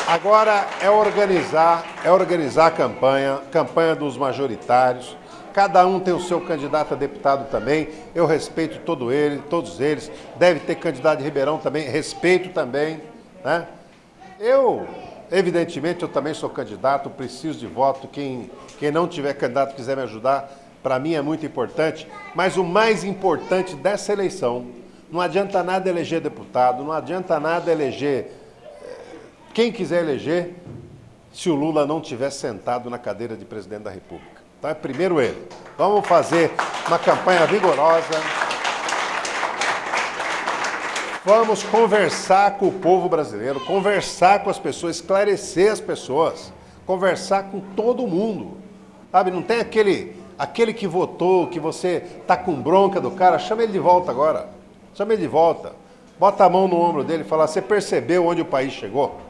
agora é organizar, é organizar a campanha, campanha dos majoritários. Cada um tem o seu candidato a deputado também. Eu respeito todo ele, todos eles. Deve ter candidato de Ribeirão também, respeito também. Né? Eu, evidentemente, eu também sou candidato, preciso de voto. Quem, quem não tiver candidato quiser me ajudar, para mim é muito importante. Mas o mais importante dessa eleição, não adianta nada eleger deputado, não adianta nada eleger quem quiser eleger, se o Lula não tiver sentado na cadeira de presidente da República. Então é primeiro ele. Vamos fazer uma campanha vigorosa. Vamos conversar com o povo brasileiro, conversar com as pessoas, esclarecer as pessoas, conversar com todo mundo. Sabe, não tem aquele, aquele que votou, que você tá com bronca do cara, chama ele de volta agora. Chama ele de volta. Bota a mão no ombro dele e fala, você percebeu onde o país chegou?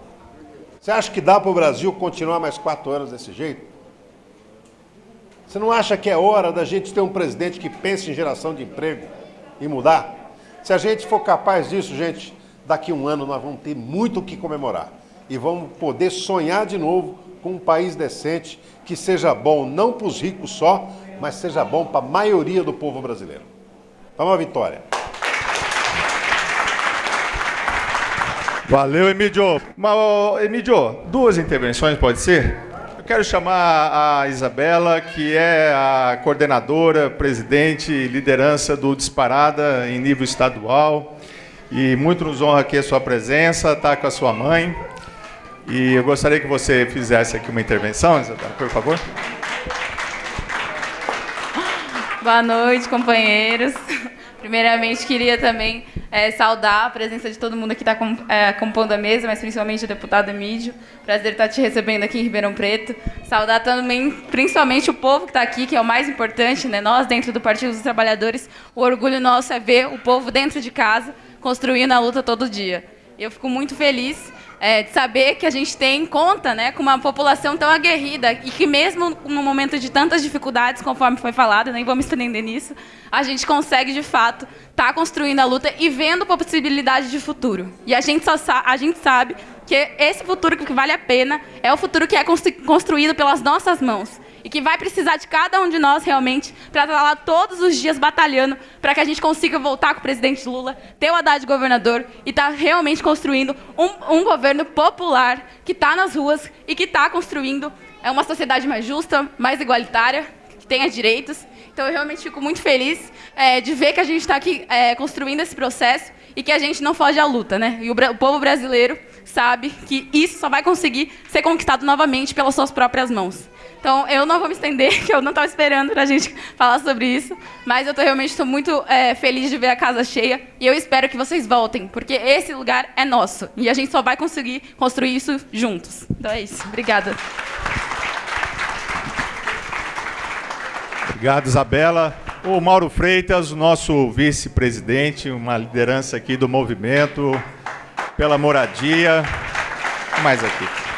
Você acha que dá para o Brasil continuar mais quatro anos desse jeito? Você não acha que é hora da gente ter um presidente que pense em geração de emprego e mudar? Se a gente for capaz disso, gente, daqui um ano nós vamos ter muito o que comemorar. E vamos poder sonhar de novo com um país decente que seja bom não para os ricos só, mas seja bom para a maioria do povo brasileiro. Vamos à vitória. Valeu, Emílio. Mas, Emílio, duas intervenções pode ser? quero chamar a Isabela, que é a coordenadora, presidente e liderança do Disparada em nível estadual. E muito nos honra aqui a sua presença, está com a sua mãe. E eu gostaria que você fizesse aqui uma intervenção, Isabela, por favor. Boa noite, companheiros. Primeiramente, queria também é, saudar a presença de todo mundo que está é, compondo a mesa, mas principalmente o deputado Emílio. Prazer estar te recebendo aqui em Ribeirão Preto. Saudar também, principalmente, o povo que está aqui, que é o mais importante, né? nós dentro do Partido dos Trabalhadores. O orgulho nosso é ver o povo dentro de casa, construindo a luta todo dia. Eu fico muito feliz é, de saber que a gente tem conta né, com uma população tão aguerrida e que mesmo no momento de tantas dificuldades, conforme foi falado, nem vou me estender nisso, a gente consegue, de fato, estar tá construindo a luta e vendo possibilidade de futuro. E a gente, só a gente sabe que esse futuro que vale a pena é o futuro que é construído pelas nossas mãos e que vai precisar de cada um de nós realmente para estar lá todos os dias batalhando para que a gente consiga voltar com o presidente Lula, ter o Haddad governador e estar tá realmente construindo um, um governo popular que está nas ruas e que está construindo é uma sociedade mais justa, mais igualitária, que tenha direitos. Então eu realmente fico muito feliz é, de ver que a gente está aqui é, construindo esse processo e que a gente não foge à luta, né? E o, o povo brasileiro sabe que isso só vai conseguir ser conquistado novamente pelas suas próprias mãos. Então, eu não vou me estender, que eu não estava esperando para a gente falar sobre isso, mas eu tô, realmente estou muito é, feliz de ver a casa cheia e eu espero que vocês voltem, porque esse lugar é nosso e a gente só vai conseguir construir isso juntos. Então é isso. Obrigada. Obrigado, Isabela. O Mauro Freitas, nosso vice-presidente, uma liderança aqui do movimento pela moradia. Mais aqui.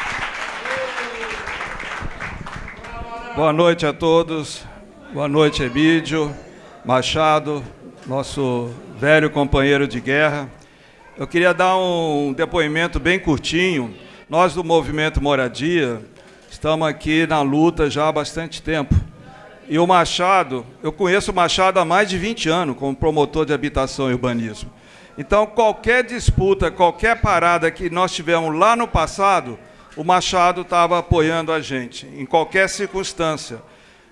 Boa noite a todos. Boa noite, Emílio, Machado, nosso velho companheiro de guerra. Eu queria dar um depoimento bem curtinho. Nós do Movimento Moradia estamos aqui na luta já há bastante tempo. E o Machado, eu conheço o Machado há mais de 20 anos como promotor de habitação e urbanismo. Então, qualquer disputa, qualquer parada que nós tivemos lá no passado, o Machado estava apoiando a gente, em qualquer circunstância.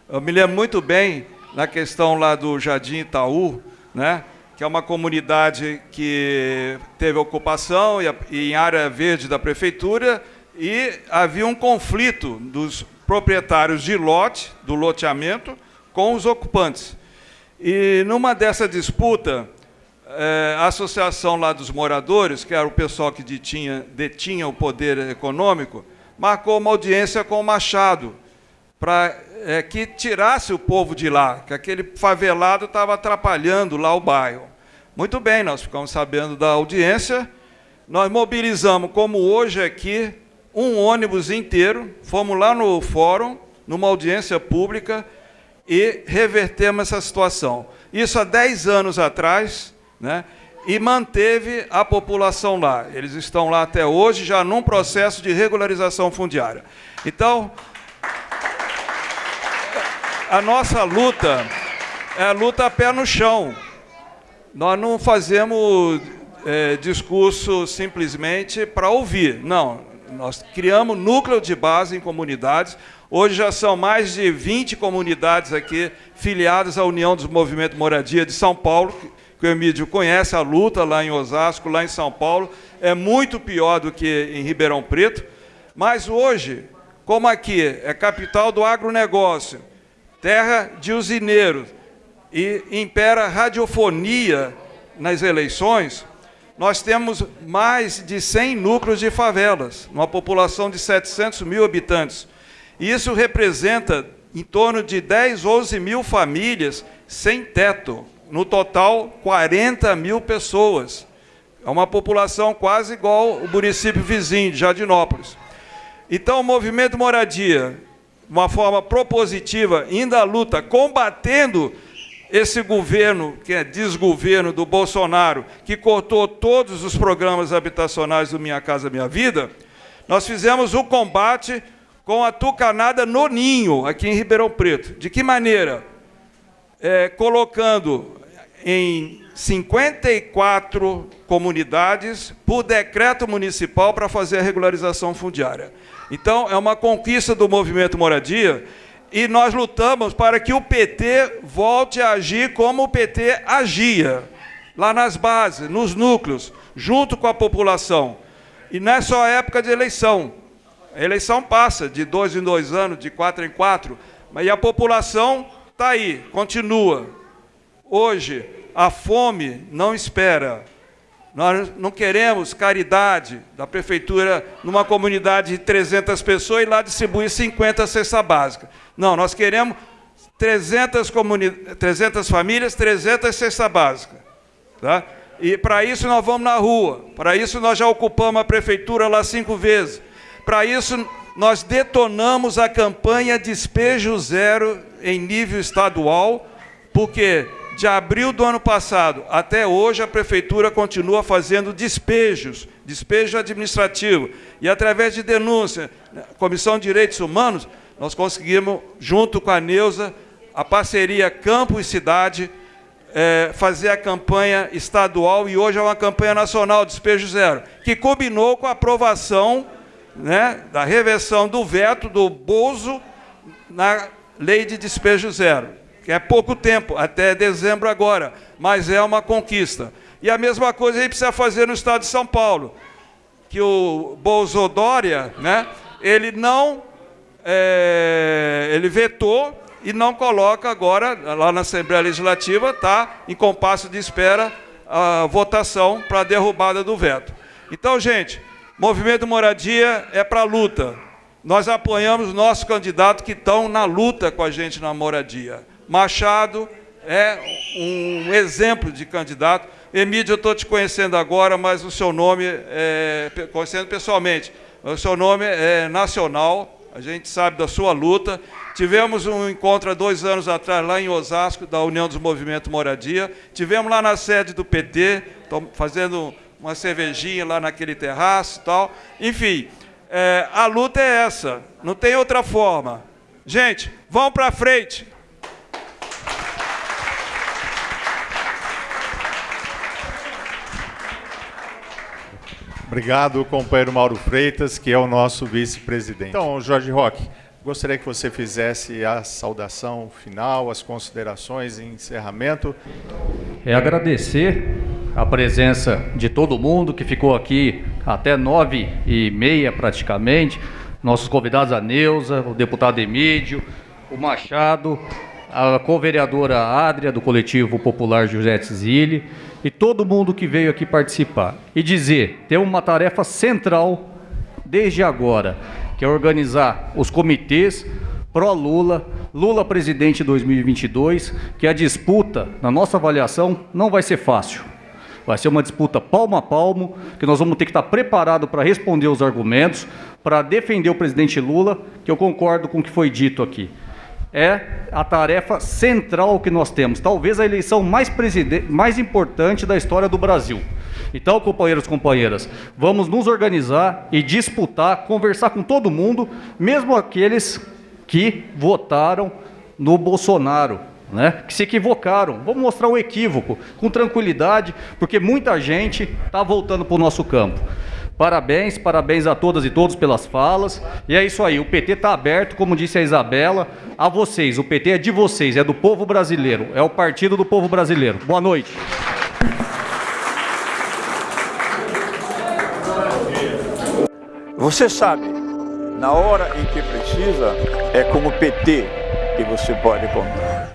Eu me lembro muito bem na questão lá do Jardim Itaú, né, que é uma comunidade que teve ocupação e, e em área verde da prefeitura, e havia um conflito dos proprietários de lote, do loteamento, com os ocupantes. E numa dessa disputa, é, a associação lá dos moradores, que era o pessoal que detinha, detinha o poder econômico, marcou uma audiência com o Machado para é, que tirasse o povo de lá, que aquele favelado estava atrapalhando lá o bairro. Muito bem, nós ficamos sabendo da audiência, nós mobilizamos, como hoje aqui, um ônibus inteiro, fomos lá no fórum, numa audiência pública, e revertemos essa situação. Isso há 10 anos atrás, né? e manteve a população lá. Eles estão lá até hoje, já num processo de regularização fundiária. Então, a nossa luta é a luta a pé no chão. Nós não fazemos é, discurso simplesmente para ouvir. Não, nós criamos núcleo de base em comunidades. Hoje já são mais de 20 comunidades aqui filiadas à União dos Movimentos Moradia de São Paulo, que o Emílio conhece a luta lá em Osasco, lá em São Paulo. É muito pior do que em Ribeirão Preto. Mas hoje, como aqui é capital do agronegócio, terra de usineiros, e impera radiofonia nas eleições, nós temos mais de 100 núcleos de favelas, uma população de 700 mil habitantes. Isso representa em torno de 10, 11 mil famílias sem teto. No total, 40 mil pessoas. É uma população quase igual o município vizinho de Jardinópolis. Então, o movimento moradia, de uma forma propositiva, à luta, combatendo esse governo, que é desgoverno do Bolsonaro, que cortou todos os programas habitacionais do Minha Casa Minha Vida, nós fizemos o combate com a tucanada no ninho, aqui em Ribeirão Preto. De que maneira? É, colocando em 54 comunidades por decreto municipal para fazer a regularização fundiária. Então, é uma conquista do movimento Moradia e nós lutamos para que o PT volte a agir como o PT agia, lá nas bases, nos núcleos, junto com a população. E não é só época de eleição. A eleição passa de dois em dois anos, de quatro em quatro, mas a população está aí, continua. Hoje, a fome não espera. Nós não queremos caridade da prefeitura numa comunidade de 300 pessoas e lá distribuir 50 cesta básica. Não, nós queremos 300, comuni 300 famílias, 300 cesta básica. Tá? E para isso nós vamos na rua. Para isso nós já ocupamos a prefeitura lá cinco vezes. Para isso nós detonamos a campanha Despejo Zero em nível estadual, porque de abril do ano passado até hoje, a Prefeitura continua fazendo despejos, despejo administrativo. E através de denúncia, Comissão de Direitos Humanos, nós conseguimos, junto com a Neuza, a parceria Campo e Cidade, é, fazer a campanha estadual e hoje é uma campanha nacional, Despejo Zero, que combinou com a aprovação né, da reversão do veto do Bozo na lei de despejo zero que é pouco tempo, até dezembro agora, mas é uma conquista. E a mesma coisa a gente precisa fazer no estado de São Paulo, que o Bolsodória, né, ele não, é, ele vetou e não coloca agora, lá na Assembleia Legislativa, está em compasso de espera a votação para a derrubada do veto. Então, gente, movimento moradia é para luta. Nós apoiamos nossos candidatos que estão na luta com a gente na moradia. Machado é um exemplo de candidato. Emílio, eu estou te conhecendo agora, mas o seu nome, é, conhecendo pessoalmente, o seu nome é nacional, a gente sabe da sua luta. Tivemos um encontro há dois anos atrás, lá em Osasco, da União dos Movimentos Moradia. Tivemos lá na sede do PT, fazendo uma cervejinha lá naquele terraço e tal. Enfim, é, a luta é essa, não tem outra forma. Gente, vão para frente. Obrigado, companheiro Mauro Freitas, que é o nosso vice-presidente. Então, Jorge Roque, gostaria que você fizesse a saudação final, as considerações e encerramento. É agradecer a presença de todo mundo que ficou aqui até nove e meia praticamente, nossos convidados a Neuza, o deputado Emílio, o Machado, a co-vereadora Adria, do coletivo popular José Tzili, e todo mundo que veio aqui participar. E dizer, tem uma tarefa central desde agora, que é organizar os comitês pró-Lula, Lula presidente 2022, que a disputa, na nossa avaliação, não vai ser fácil. Vai ser uma disputa palmo a palmo, que nós vamos ter que estar preparado para responder os argumentos, para defender o presidente Lula, que eu concordo com o que foi dito aqui. É a tarefa central que nós temos, talvez a eleição mais, mais importante da história do Brasil. Então, companheiros e companheiras, vamos nos organizar e disputar, conversar com todo mundo, mesmo aqueles que votaram no Bolsonaro, né, que se equivocaram. Vamos mostrar o equívoco com tranquilidade, porque muita gente está voltando para o nosso campo. Parabéns, parabéns a todas e todos pelas falas. E é isso aí, o PT está aberto, como disse a Isabela, a vocês. O PT é de vocês, é do povo brasileiro, é o partido do povo brasileiro. Boa noite. Você sabe, na hora em que precisa, é com o PT que você pode contar.